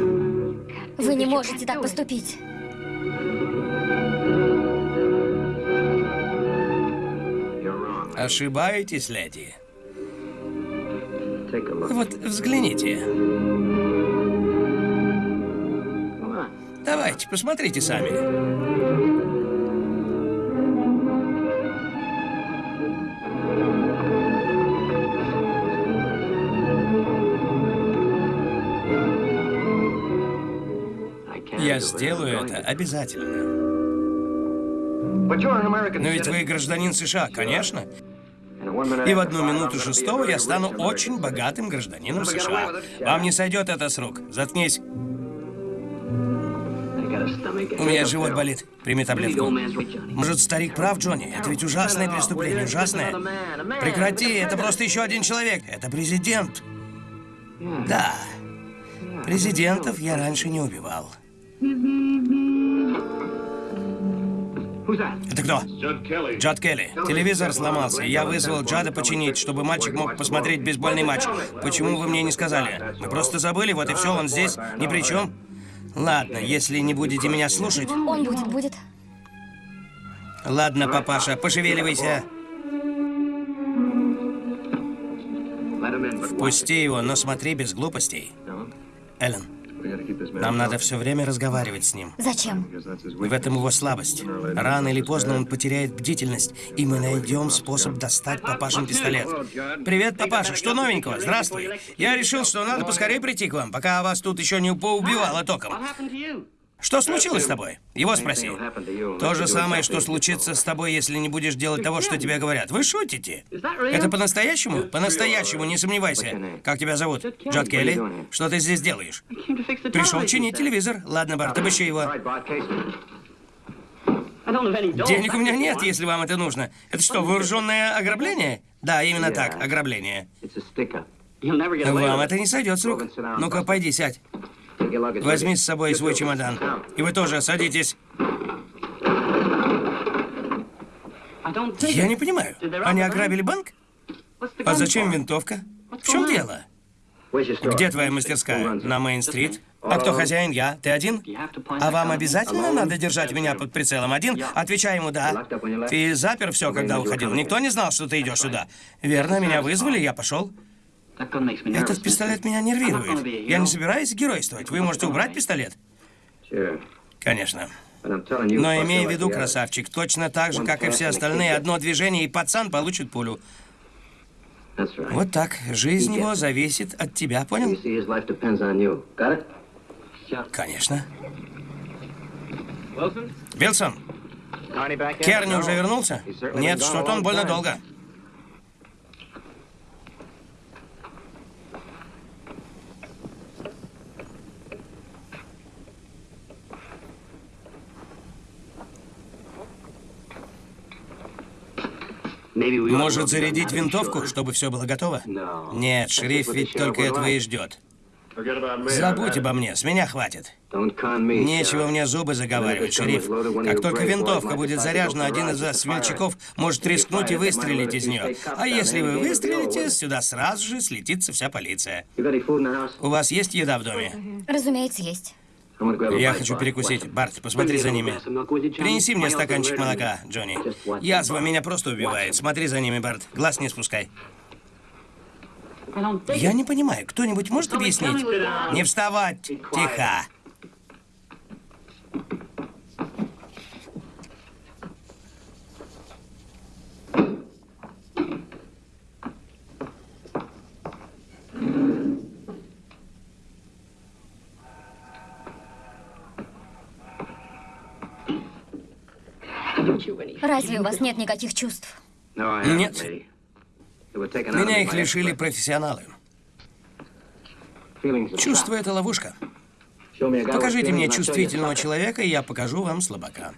Вы не можете так поступить. Ошибаетесь, леди. Вот взгляните. Давайте, посмотрите сами. Я сделаю это обязательно. Но ведь вы гражданин США, конечно. И в одну минуту шестого я стану очень богатым гражданином США. Вам не сойдет это с рук. Заткнись. У меня живот болит. Прими таблетку. Может, старик прав, Джонни? Это ведь ужасное преступление, ужасное. Прекрати, это просто еще один человек. Это президент. Да. Президентов я раньше не убивал. Это кто? Джад Келли. Телевизор сломался. Я вызвал Джада починить, чтобы мальчик мог посмотреть бейсбольный матч. Почему вы мне не сказали? Мы просто забыли, вот и все, он здесь, ни при чем. Ладно, если не будете меня слушать... Он будет, будет. Ладно, папаша, пошевеливайся. Впусти его, но смотри без глупостей. Эллен, нам надо все время разговаривать с ним. Зачем? В этом его слабость. Рано или поздно он потеряет бдительность, и мы найдем способ достать папашин пистолет. Привет, папаша, что новенького? Здравствуй. Я решил, что надо поскорее прийти к вам, пока вас тут еще не поубивало током. Что случилось с тобой? Его спроси. То же самое, что случится с тобой, если не будешь делать того, что тебе говорят. Вы шутите? Это по-настоящему? По-настоящему, не сомневайся. Как тебя зовут? Джот Келли? Что ты здесь делаешь? Пришел чинить телевизор. Ладно, Барт, обыщи его. Денег у меня нет, если вам это нужно. Это что, вооруженное ограбление? Да, именно так, ограбление. Вам это не сойдет с рук. Ну-ка, пойди, сядь. Возьми с собой свой чемодан. И вы тоже садитесь. Я не понимаю. Они ограбили банк? А зачем винтовка? В чем дело? Где твоя мастерская? На Мейн-стрит? А кто хозяин? Я. Ты один? А вам обязательно надо держать меня под прицелом один? Отвечай ему «да». Ты запер все, когда уходил. Никто не знал, что ты идешь сюда. Верно, меня вызвали, я пошел. Этот пистолет меня нервирует. Я не собираюсь геройствовать. Вы можете убрать пистолет? Конечно. Но имей в виду, красавчик, точно так же, как и все остальные, одно движение, и пацан получит пулю. Вот так. Жизнь его зависит от тебя, понял? Конечно. Вилсон, Керни уже вернулся? Нет, что-то он больно долго. Может, зарядить винтовку, чтобы все было готово? Нет, шериф ведь только этого и ждет. Забудь обо мне, с меня хватит. Нечего мне зубы заговаривать, шериф. Как только винтовка будет заряжена, один из вас, смельчаков, может рискнуть и выстрелить из нее. А если вы выстрелите, сюда сразу же слетится вся полиция. У вас есть еда в доме? Разумеется, есть. Я хочу перекусить. Барт, посмотри за ними. Принеси мне стаканчик молока, Джонни. Язва меня просто убивает. Смотри за ними, Барт. Глаз не спускай. Я не понимаю, кто-нибудь может объяснить? Не вставать! Тихо! Разве у вас нет никаких чувств? Нет. Меня их лишили профессионалы. Чувство — это ловушка. Покажите мне чувствительного человека, и я покажу вам слабака.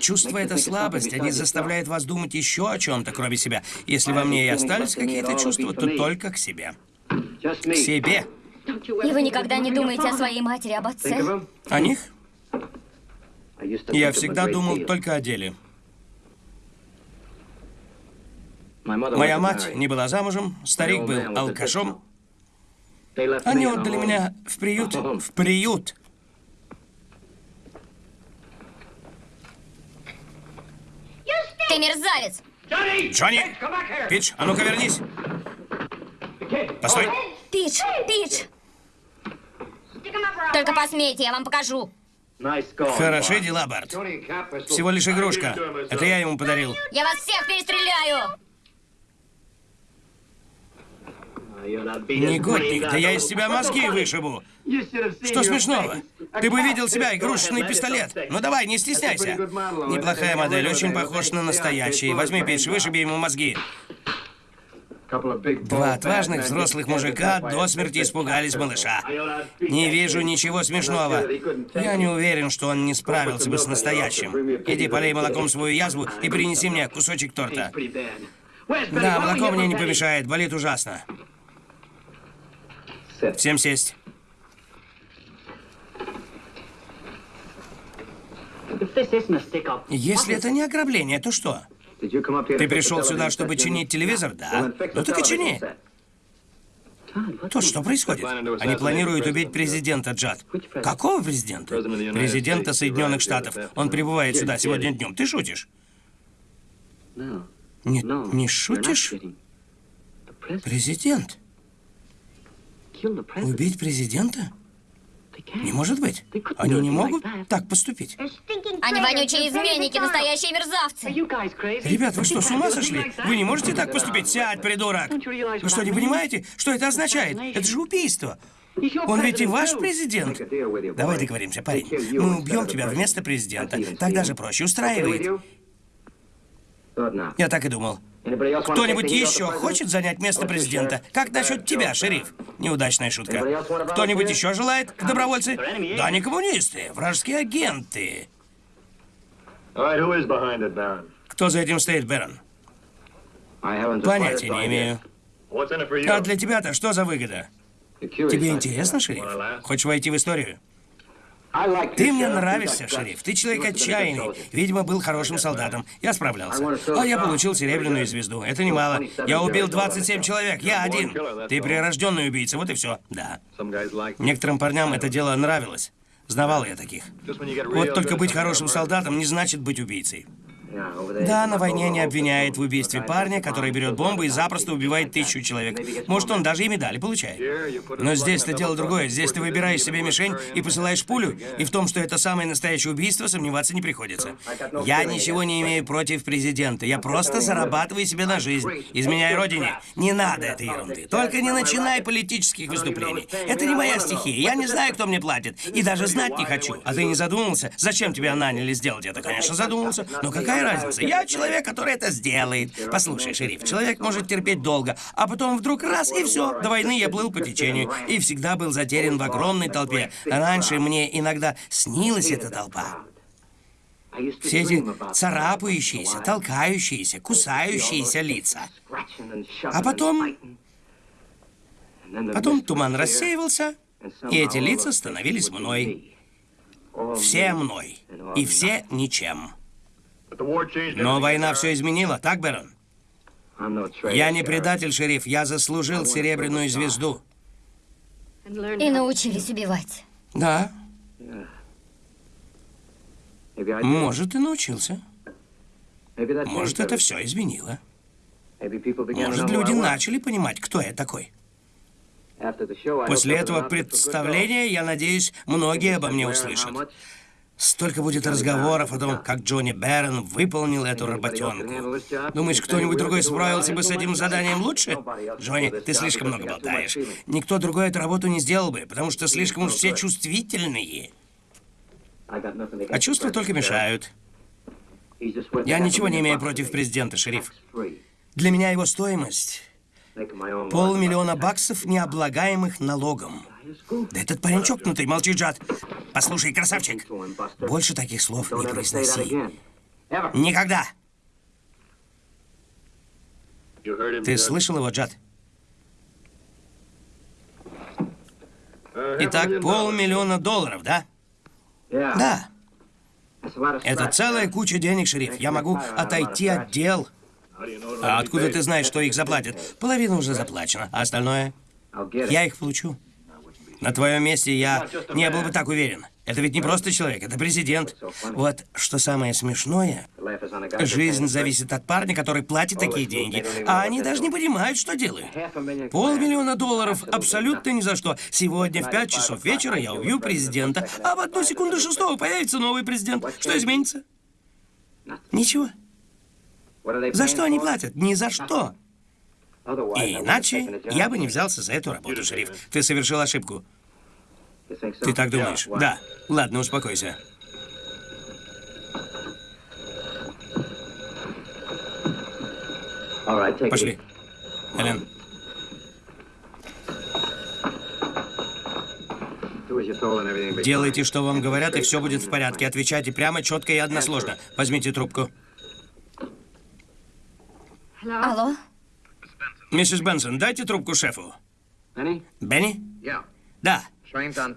Чувство — это слабость, они заставляют вас думать еще о чем-то, кроме себя. Если во мне и остались какие-то чувства, то только к себе. К себе. И вы никогда не думаете о своей матери, об отце? О них? Я всегда думал только о деле. Моя мать не была замужем, старик был алкашом. Они отдали меня в приют. В приют. Ты мерзавец! Джонни! Пич, а ну-ка вернись. Постой. Пич, Пич! Только посмейте, я вам покажу. Хороши дела, Барт. Всего лишь игрушка. Это я ему подарил. Я вас всех перестреляю! Негодник, да я из тебя мозги вышибу. Что смешного? Ты бы видел себя, игрушечный пистолет. Ну давай, не стесняйся. Неплохая модель, очень похож на настоящий. Возьми, Пич, вышиби ему мозги. Два отважных взрослых мужика до смерти испугались малыша. Не вижу ничего смешного. Я не уверен, что он не справился бы с настоящим. Иди полей молоком свою язву и принеси мне кусочек торта. Да, молоко мне не помешает, болит ужасно. Всем сесть. Если это не ограбление, то что? Ты пришел сюда, чтобы чинить телевизор? Да. Ну так и чини. То что происходит? Они планируют убить президента, Джад. Какого президента? Президента Соединенных Штатов. Он прибывает сюда сегодня днем. Ты шутишь? Не, не шутишь? Президент? Убить президента? Не может быть. Они не могут так поступить. Они вонючие изменники, настоящие мерзавцы. Ребят, вы что, с ума сошли? Вы не можете так поступить? Сядь, придурок! Вы что, не понимаете, что это означает? Это же убийство. Он ведь и ваш президент. Давай договоримся, парень. Мы убьем тебя вместо президента. Так даже проще устраивает. Я так и думал. Кто-нибудь еще хочет занять место президента? Как насчет тебя, шериф? Неудачная шутка. Кто-нибудь еще желает, добровольцы? Да, не коммунисты, вражеские агенты. Кто за этим стоит, Бэрон? Понятия не имею. А для тебя-то что за выгода? Тебе интересно, шериф? Хочешь войти в историю? Ты мне нравишься, шериф. Ты человек отчаянный. Видимо, был хорошим солдатом. Я справлялся. А я получил серебряную звезду. Это немало. Я убил 27 человек. Я один. Ты прирожденный убийца. Вот и все. Да. Некоторым парням это дело нравилось. Знавал я таких. Вот только быть хорошим солдатом не значит быть убийцей. Да, на войне не обвиняет в убийстве парня, который берет бомбу и запросто убивает тысячу человек. Может, он даже и медали получает. Но здесь-то дело другое. Здесь ты выбираешь себе мишень и посылаешь пулю, и в том, что это самое настоящее убийство, сомневаться не приходится. Я ничего не имею против президента. Я просто зарабатываю себе на жизнь. Изменяй родине. Не надо этой ерунды. Только не начинай политических выступлений. Это не моя стихия. Я не знаю, кто мне платит. И даже знать не хочу. А ты не задумался? Зачем тебя наняли сделать это? Конечно, задумался. Но какая разница? Я человек, который это сделает. Послушай, шериф, человек может терпеть долго, а потом вдруг раз и все. До войны я плыл по течению и всегда был затерян в огромной толпе. Раньше мне иногда снилась эта толпа. Все эти царапающиеся, толкающиеся, кусающиеся лица. А потом... Потом туман рассеивался, и эти лица становились мной. Все мной. И все ничем. Но война все изменила, так, Бэрон? Я не предатель, шериф. Я заслужил серебряную звезду. И научились убивать. Да. Может, и научился. Может, это все изменило. Может, люди начали понимать, кто я такой. После этого представления, я надеюсь, многие обо мне услышат. Столько будет разговоров о том, как Джонни Берн выполнил эту работенку. Думаешь, кто-нибудь другой справился бы с этим заданием лучше? Джонни, ты слишком много болтаешь. Никто другой эту работу не сделал бы, потому что слишком уж все чувствительные. А чувства только мешают. Я ничего не имею против президента, шериф. Для меня его стоимость полмиллиона баксов, необлагаемых налогом. Да этот парень чокнутый, молчи, Джад. Послушай, красавчик, больше таких слов не произноси. Никогда. Ты слышал его, Джад? Итак, полмиллиона долларов, да? Да. Это целая куча денег, шериф. Я могу отойти от дел. А откуда ты знаешь, что их заплатят? Половина уже заплачена, а остальное? Я их получу. На твоем месте я не был бы так уверен. Это ведь не просто человек, это президент. Вот что самое смешное, жизнь зависит от парня, который платит такие деньги, а они даже не понимают, что делают. Полмиллиона долларов абсолютно ни за что. Сегодня в пять часов вечера я убью президента, а в одну секунду шестого появится новый президент. Что изменится? Ничего. За что они платят? Ни за что. И иначе я бы не взялся за эту работу, шериф. Ты совершил ошибку. Ты так думаешь? Да. Ладно, успокойся. Пошли. Эллен, делайте, что вам говорят, и все будет в порядке. Отвечайте прямо, четко и односложно. Возьмите трубку. Алло? Миссис Бенсон, дайте трубку шефу. Бенни? Да.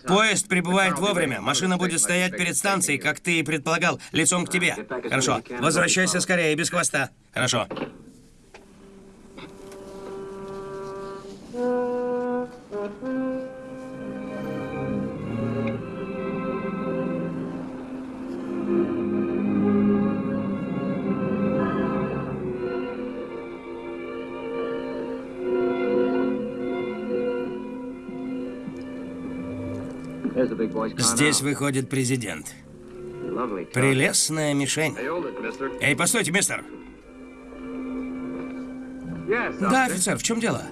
Поезд прибывает вовремя. Машина будет стоять перед станцией, как ты и предполагал, лицом к тебе. Хорошо. Возвращайся скорее, без хвоста. Хорошо. Здесь выходит президент. Прелестная мишень. Эй, постойте, мистер. Да, офицер, в чем дело?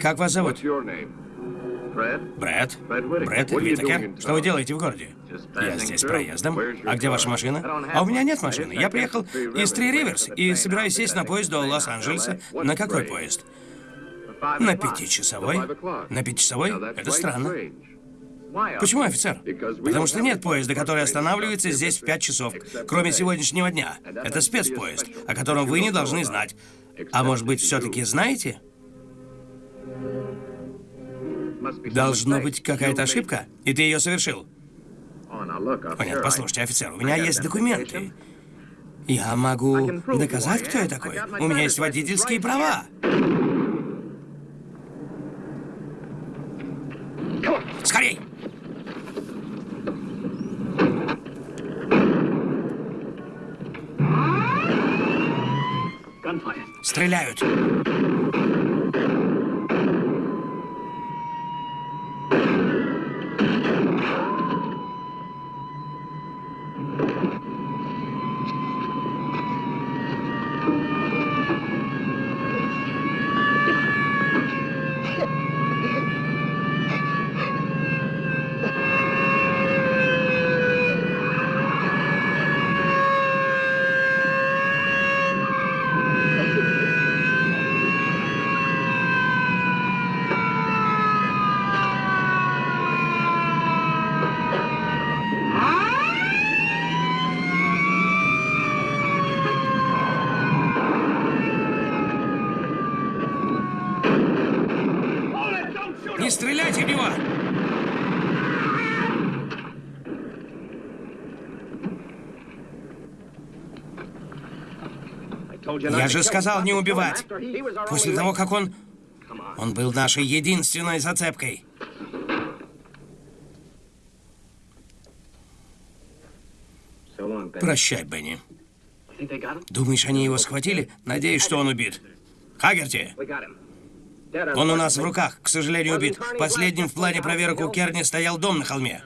Как вас зовут? Брэд? Брэд Витакер? Что вы делаете в городе? Я здесь проездом. А где ваша машина? А у меня нет машины. Я приехал из Три Риверс и собираюсь сесть на поезд до Лос-Анджелеса. На какой поезд? На пятичасовой? На пятичасовой? Это странно. Почему, офицер? Потому что нет поезда, который останавливается здесь в 5 часов, кроме сегодняшнего дня. Это спецпоезд, о котором вы не должны знать. А может быть, все-таки знаете? Должно быть какая-то ошибка, и ты ее совершил. О, нет, послушайте, офицер, у меня есть документы. Я могу доказать, кто я такой. У меня есть водительские права. Скорей! Стреляют. Не стреляйте в него! Я же сказал не убивать. После того, как он... Он был нашей единственной зацепкой. Прощай, Бенни. Думаешь, они его схватили? Надеюсь, что он убит. Хагерти, он у нас в руках, к сожалению, убит. Последним в плане проверок у Керни стоял дом на холме.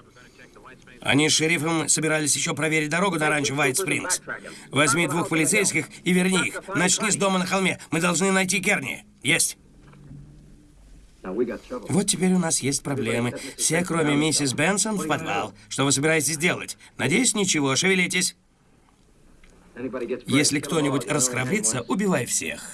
Они с шерифом собирались еще проверить дорогу на ранчо Вайт Спрингс. Возьми двух полицейских и верни их. Начни с дома на холме. Мы должны найти Керни. Есть. Вот теперь у нас есть проблемы. Все, кроме миссис Бенсон, в подвал. Что вы собираетесь делать? Надеюсь, ничего. Шевелитесь. Если кто-нибудь расхрабрится, убивай всех.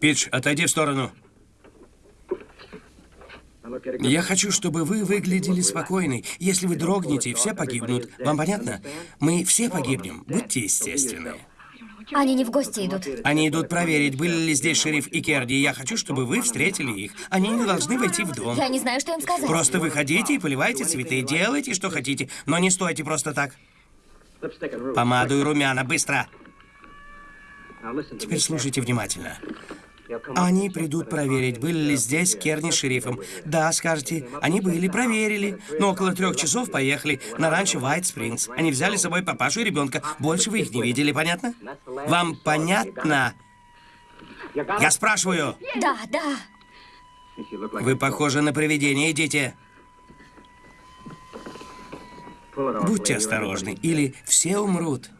Пич, отойди в сторону. Я хочу, чтобы вы выглядели спокойной. Если вы дрогнете, все погибнут. Вам понятно? Мы все погибнем. Будьте естественны. Они не в гости идут. Они идут проверить, были ли здесь шериф и Керди. Я хочу, чтобы вы встретили их. Они не должны войти в дом. Я не знаю, что им сказать. Просто выходите и поливайте цветы. Делайте, что хотите, но не стойте просто так. Помаду и румяна, быстро. Теперь слушайте внимательно. Они придут проверить, были ли здесь Керни с шерифом. Да, скажете, они были, проверили. Но около трех часов поехали на ранчо White Springs. Они взяли с собой папашу и ребенка. Больше вы их не видели, понятно? Вам понятно? Я спрашиваю. Да, да. Вы похожи на привидение, идите. Будьте осторожны, или все умрут.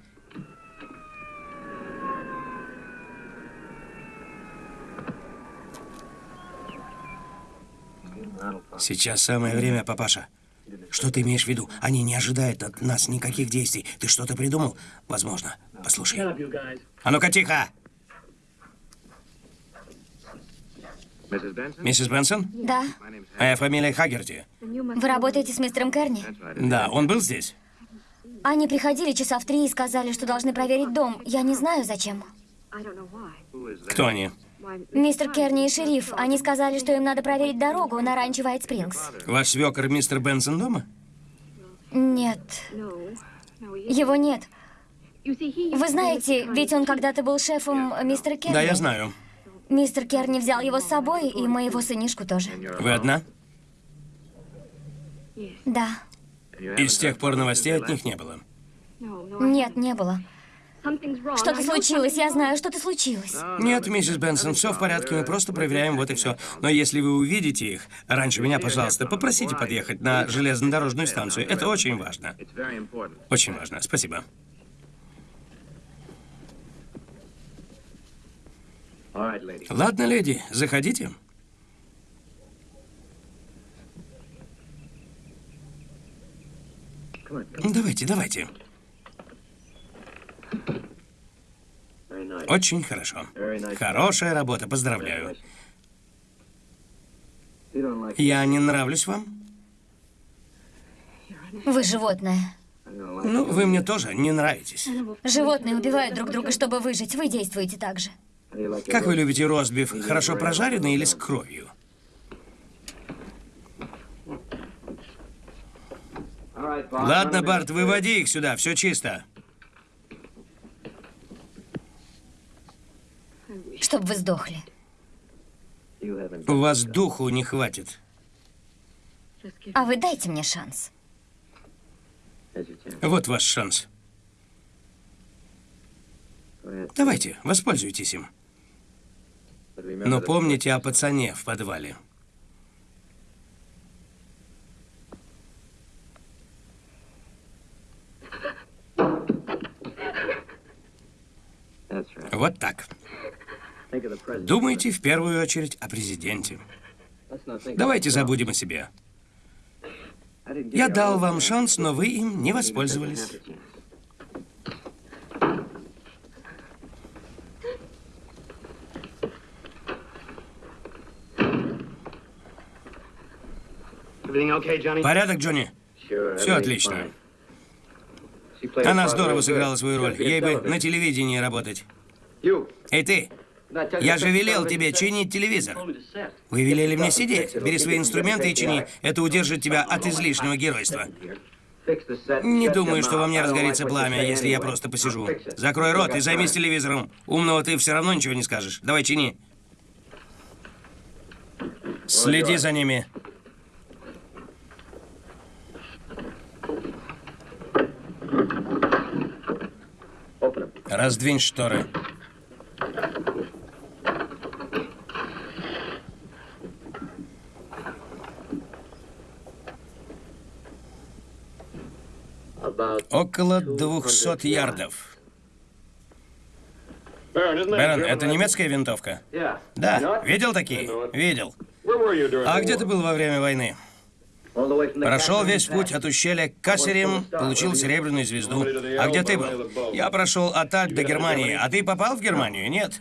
Сейчас самое время, папаша. Что ты имеешь в виду? Они не ожидают от нас никаких действий. Ты что-то придумал? Возможно. Послушай. А ну-ка, тихо! Миссис Бенсон? Да. Моя фамилия Хагерти. Вы работаете с мистером Керни? Да, он был здесь? Они приходили часа в три и сказали, что должны проверить дом. Я не знаю, зачем. Кто они? Мистер Керни и шериф, они сказали, что им надо проверить дорогу на ранчо Уайт Спрингс. Ваш свекор мистер Бенсон дома? Нет, его нет. Вы знаете, ведь он когда-то был шефом мистера Керни. Да, я знаю. Мистер Керни взял его с собой, и моего сынишку тоже. Вы одна? Да. И с тех пор новостей от них не было. Нет, не было. Что-то случилось, я знаю, что-то случилось. Нет, миссис Бенсон, все в порядке, мы просто проверяем, вот и все. Но если вы увидите их, раньше меня, пожалуйста, попросите подъехать на железнодорожную станцию. Это очень важно. Очень важно. Спасибо. Ладно, леди, заходите. Давайте, давайте. Очень хорошо. Хорошая работа, поздравляю. Я не нравлюсь вам? Вы животное. Ну, вы мне тоже не нравитесь. Животные убивают друг друга, чтобы выжить. Вы действуете так же. Как вы любите ростбиф? Хорошо прожаренный или с кровью? Ладно, Барт, выводи их сюда, все чисто. Чтоб вы сдохли. У вас духу не хватит. А вы дайте мне шанс. Вот ваш шанс. Давайте, воспользуйтесь им. Но помните о пацане в подвале. Вот так. Думайте в первую очередь о президенте. Давайте забудем о себе. Я дал вам шанс, но вы им не воспользовались. Порядок, Джонни? Все отлично. Она здорово сыграла свою роль. Ей бы на телевидении работать. Эй, ты! Я же велел тебе чинить телевизор. Вы велели мне сидеть. Бери свои инструменты и чини. Это удержит тебя от излишнего геройства. Не думаю, что во мне разгорится пламя, если я просто посижу. Закрой рот и займись телевизором. Умного ты все равно ничего не скажешь. Давай чини. Следи за ними. Раздвинь шторы. Около 200 ярдов. Бэрон, это немецкая винтовка? Да. Видел такие? Видел. А где ты был во время войны? Прошел весь путь от ущелья к Кассерим, получил серебряную звезду. А где ты был? Я прошел от Альп до Германии. А ты попал в Германию? Нет.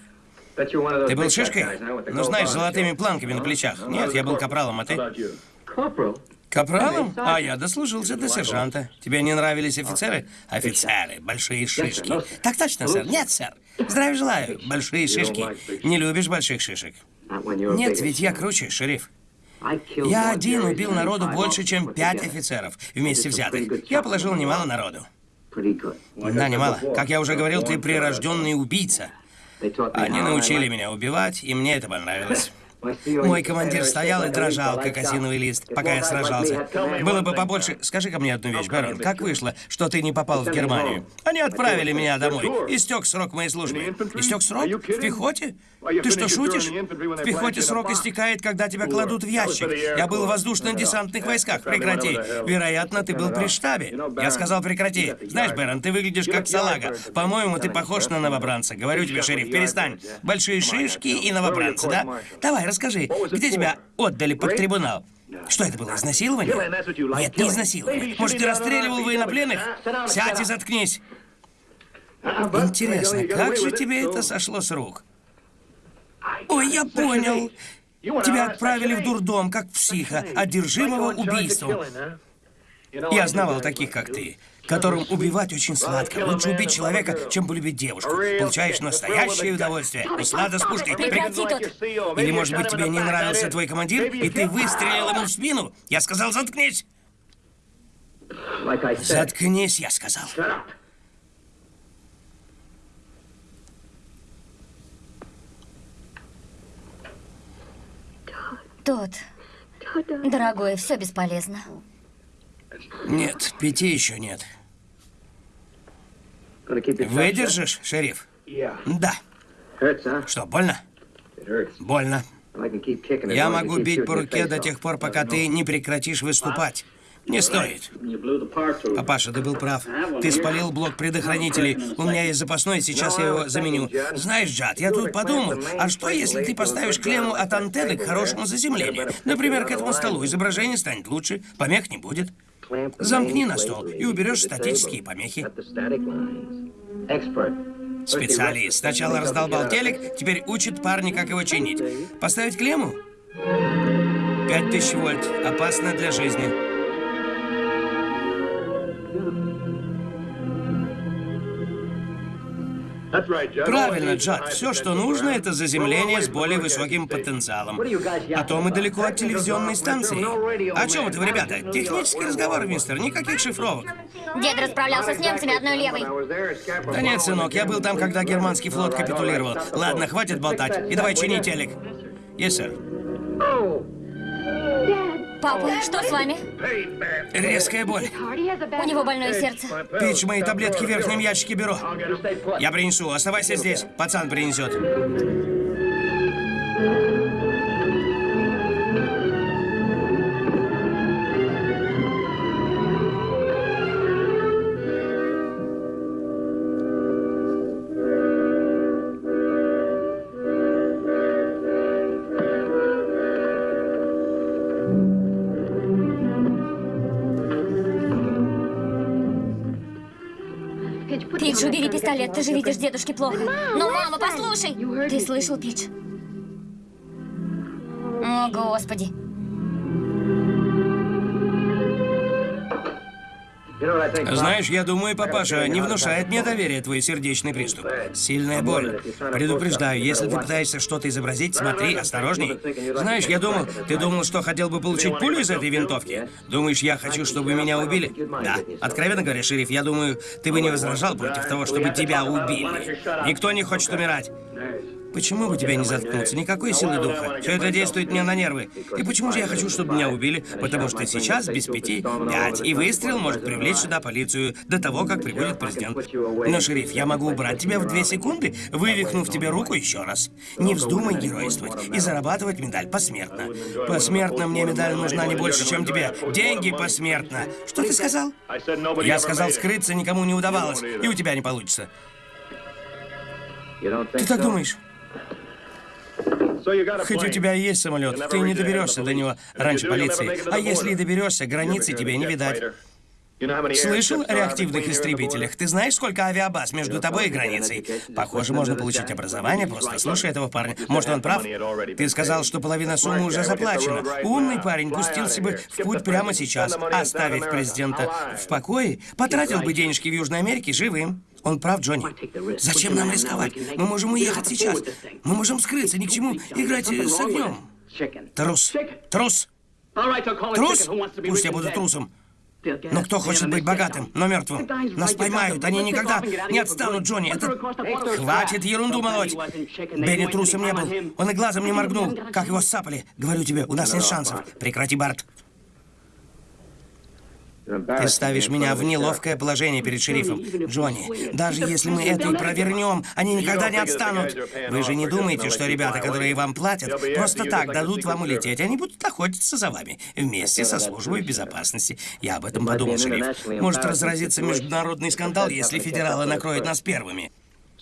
Ты был шишкой? Ну, знаешь, с золотыми планками на плечах. Нет, я был капралом, а ты? Капралом? А я дослужился до сержанта. Тебе не нравились офицеры? Офицеры, большие шишки. Так точно, сэр. Нет, сэр. Здравия желаю. Большие шишки. Не любишь больших шишек? Нет, ведь я круче, шериф. Я один убил народу больше, чем пять офицеров, вместе взятых. Я положил немало народу. Да, немало. Как я уже говорил, ты прирожденный убийца. Они научили меня убивать, и мне это понравилось. Мой командир стоял и дрожал, как осиновый лист, пока я сражался. Было бы побольше... Скажи-ка мне одну вещь, Бэрон. Как вышло, что ты не попал в Германию? Они отправили меня домой. Истек срок моей службы. Истек срок? В пехоте? Ты что, шутишь? В пехоте срок истекает, когда тебя кладут в ящик. Я был в воздушно-десантных войсках. Прекрати. Вероятно, ты был при штабе. Я сказал, прекрати. Знаешь, Бэрон, ты выглядишь как салага. По-моему, ты похож на новобранца. Говорю тебе, шериф, перестань. Большие шишки и новобранцы, да? Давай, расскажи, где тебя отдали под трибунал? Что это было, изнасилование? Нет, не изнасилование. Может, ты расстреливал военнопленных? Сядь и заткнись. Интересно, как же тебе это сошло с рук? Ой, я понял. Тебя отправили в дурдом, как психа, одержимого убийством. Я знавал таких, как ты, которым убивать очень сладко. Лучше убить человека, чем полюбить девушку. Получаешь настоящее удовольствие. Услада с пушкой. Прекрати тут. Или, может быть, тебе не нравился твой командир, и ты выстрелил ему в спину? Я сказал, заткнись. Заткнись, я сказал. Тот. Дорогой, все бесполезно. Нет, пяти еще нет. Выдержишь, шериф? Да. Что, больно? Больно. Я могу бить по руке до тех пор, пока ты не прекратишь выступать. Не стоит. Папаша, ты был прав. Ты спалил блок предохранителей. У меня есть запасной, сейчас я его заменю. Знаешь, Джад, я тут подумал, а что если ты поставишь клемму от антенны к хорошему заземлению? Например, к этому столу. Изображение станет лучше, помех не будет. Замкни на стол и уберешь статические помехи. Специалист. Сначала раздолбал телек, теперь учит парня, как его чинить. Поставить клемму? Пять тысяч вольт. Опасно для жизни. Правильно, Джад. Все, что нужно, это заземление с более высоким потенциалом. А то мы далеко от телевизионной станции. О чем это вы, ребята? Технический разговор, мистер. Никаких шифровок. Дед расправлялся с немцами одной левой. Да нет, сынок, я был там, когда германский флот капитулировал. Ладно, хватит болтать. И давай чини телек. Yes, сэр. Папа, что с вами? Резкая боль. У него больное сердце. Пич, мои таблетки в верхнем ящике беру. Я принесу. Оставайся здесь. Пацан принесет. Пистолет, ты же видишь дедушке плохо. Ну, мама, послушай! Ты слышал, Пидж? О, Господи. Знаешь, я думаю, папаша, не внушает мне доверия твой сердечный приступ. Сильная боль. Предупреждаю, если ты пытаешься что-то изобразить, смотри, осторожней. Знаешь, я думал, ты думал, что хотел бы получить пулю из этой винтовки? Думаешь, я хочу, чтобы меня убили? Да. Откровенно говоря, шериф, я думаю, ты бы не возражал против того, чтобы тебя убили. Никто не хочет умирать. Почему бы тебя не заткнуться? Никакой силы духа. Все это действует мне на нервы. И почему же я хочу, чтобы меня убили? Потому что сейчас без пяти пять, и выстрел может привлечь сюда полицию до того, как прибудет президент. Но, шериф, я могу убрать тебя в две секунды, вывихнув тебе руку еще раз. Не вздумай геройствовать и зарабатывать медаль посмертно. Посмертно мне медаль нужна не больше, чем тебе. Деньги посмертно. Что ты сказал? Я сказал, скрыться никому не удавалось, и у тебя не получится. Ты так думаешь? Хоть у тебя и есть самолет, ты не доберешься до него раньше полиции. А если и доберешься, границы тебе не видать. Слышал о реактивных истребителях? Ты знаешь, сколько авиабаз между тобой и границей? Похоже, можно получить образование, просто слушай этого парня. Может, он прав? Ты сказал, что половина суммы уже заплачена. Умный парень пустился бы в путь прямо сейчас, оставив президента в покое, потратил бы денежки в Южной Америке живым. Он прав, Джонни. Зачем нам рисковать? Мы можем уехать сейчас. Мы можем скрыться, ни к чему играть с огнем. Трус. Трус. Трус? Пусть я буду трусом. Но кто хочет быть богатым, но мертвым? Нас поймают, они никогда не отстанут, Джонни. Это... Хватит ерунду молоть. Бенни трусом не был. Он и глазом не моргнул, как его сапали. Говорю тебе, у нас нет шансов. Прекрати, Барт. Ты ставишь меня в неловкое положение перед шерифом. Джонни, даже если мы это и провернем, они никогда не отстанут. Вы же не думаете, что ребята, которые вам платят, просто так дадут вам улететь. Они будут охотиться за вами вместе со службой безопасности. Я об этом подумал, шериф. Может разразиться международный скандал, если федералы накроют нас первыми.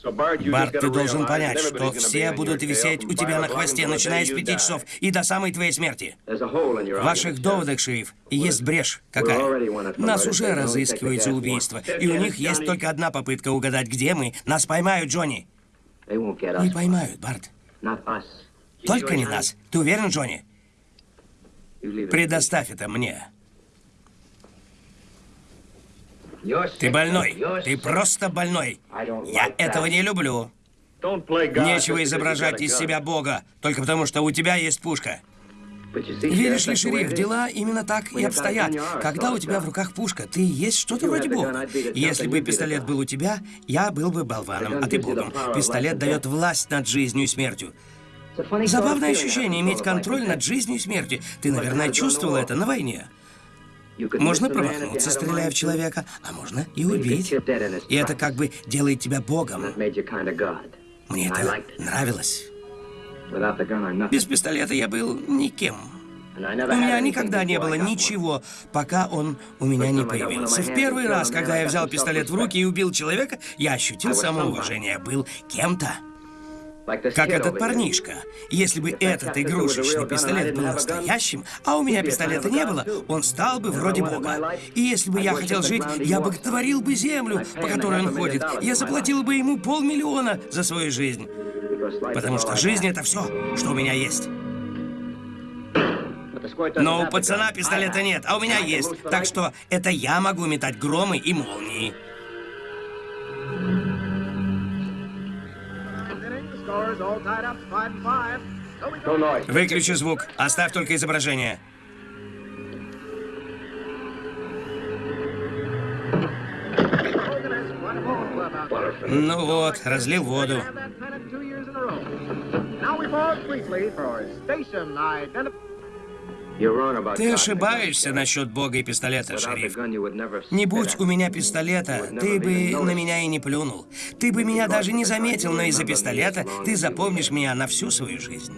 Барт, ты должен понять, что все будут висеть у тебя на хвосте, начиная с пяти часов и до самой твоей смерти. В ваших доводах, шериф, есть брешь. Какая? Нас уже разыскивают за убийство, и у них есть только одна попытка угадать, где мы. Нас поймают, Джонни. Не поймают, Барт. Только не нас. Ты уверен, Джонни? Предоставь это мне. Ты больной. Ты просто больной. Я этого не люблю. Нечего изображать из себя Бога, только потому что у тебя есть пушка. Видишь ли, шериф, дела именно так и обстоят. Когда у тебя в руках пушка, ты есть что-то вроде Бога. Если бы пистолет был у тебя, я был бы болваном, а ты Богом. Пистолет дает власть над жизнью и смертью. Забавное ощущение иметь контроль над жизнью и смертью. Ты, наверное, чувствовал это на войне. Можно промахнуться, стреляя в человека, а можно и убить. И это как бы делает тебя богом. Мне это нравилось. Без пистолета я был никем. У меня никогда не было ничего, пока он у меня не появился. В первый раз, когда я взял пистолет в руки и убил человека, я ощутил самоуважение. Был кем-то. Как этот парнишка. Если бы этот игрушечный пистолет был настоящим, а у меня пистолета не было, он стал бы вроде бога. И если бы я хотел жить, я бы творил бы землю, по которой он ходит. Я заплатил бы ему полмиллиона за свою жизнь. Потому что жизнь — это все, что у меня есть. Но у пацана пистолета нет, а у меня есть. Так что это я могу метать громы и молнии. Выключи звук, оставь только изображение. Ну вот, разлил воду. Ты ошибаешься насчет бога и пистолета, шериф. Не будь у меня пистолета, ты бы на меня и не плюнул. Ты бы меня даже не заметил, но из-за пистолета ты запомнишь меня на всю свою жизнь.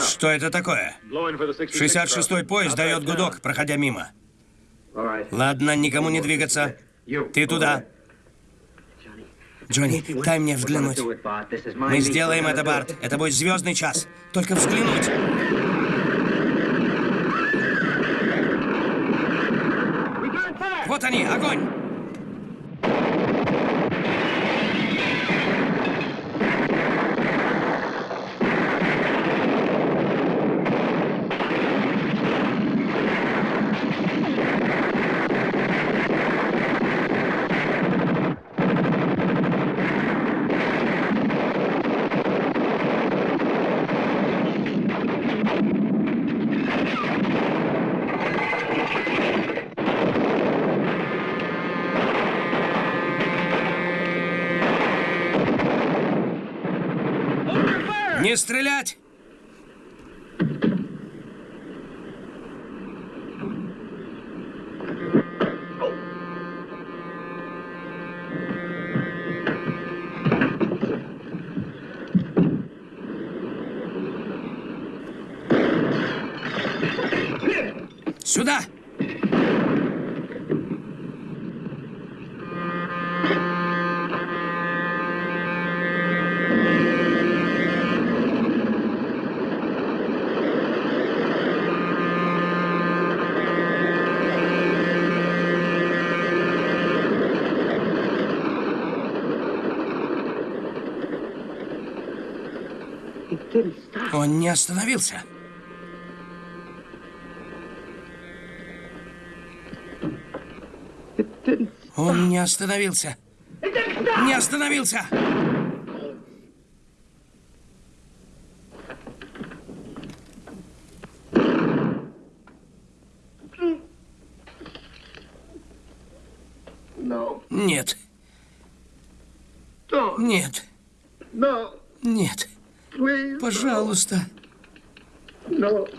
Что это такое? 66-й поезд дает гудок, проходя мимо. Ладно, никому не двигаться. Ты туда. Джонни, дай мне взглянуть. Мы сделаем это, Барт. Это будет звездный час. Только взглянуть. Вот они, огонь! Не стрелять! Сюда! Он не остановился. Он не остановился. Не остановился! Нет. Нет. Нет. Пожалуйста. Нет.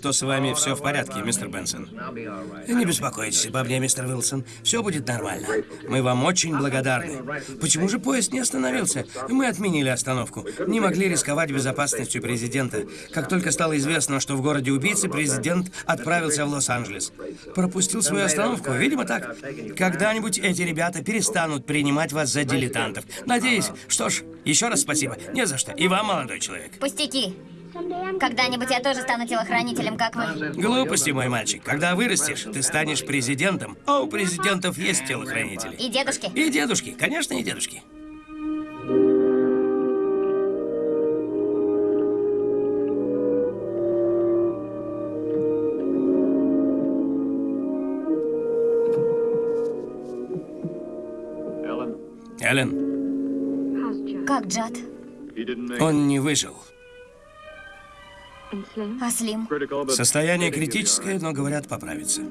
Что с вами все в порядке, мистер Бенсон. Не беспокойтесь обо мне, мистер Уилсон. Все будет нормально. Мы вам очень благодарны. Почему же поезд не остановился? Мы отменили остановку. Не могли рисковать безопасностью президента. Как только стало известно, что в городе убийцы, президент отправился в Лос-Анджелес. Пропустил свою остановку. Видимо, так. Когда-нибудь эти ребята перестанут принимать вас за дилетантов. Надеюсь. Что ж, еще раз спасибо. Не за что. И вам, молодой человек. Пустяки. Когда-нибудь я тоже стану телохранителем, как вы. Глупости, мой мальчик. Когда вырастешь, ты станешь президентом, а у президентов есть телохранители. И дедушки. И дедушки, конечно, и дедушки. Эллен, Как Джад? он не выжил. А Слим? Состояние критическое, но, говорят, поправится.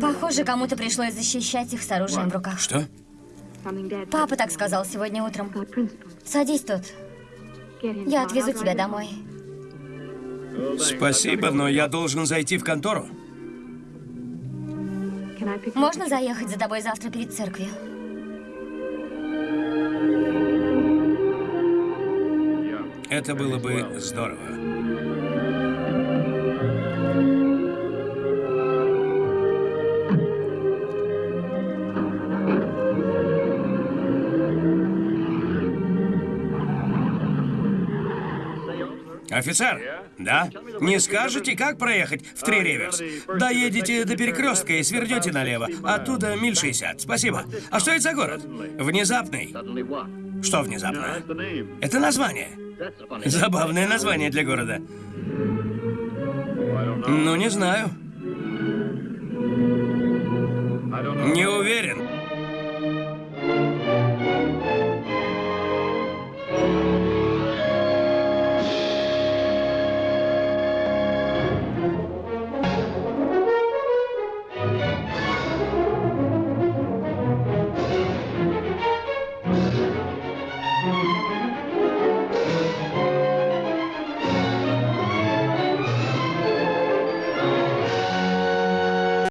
Похоже, кому-то пришлось защищать их с оружием в руках. Что? Папа так сказал сегодня утром. Садись тут. Я отвезу тебя домой. Спасибо, но я должен зайти в контору. Можно заехать за тобой завтра перед церковью? Это было бы здорово. Офицер, да? Не скажете, как проехать в Три Риверс? Доедете до перекрестка и свернете налево. Оттуда миль 60. Спасибо. А что это за город? Внезапный. Что внезапно? Это название. Забавное название для города. Ну, не знаю. Не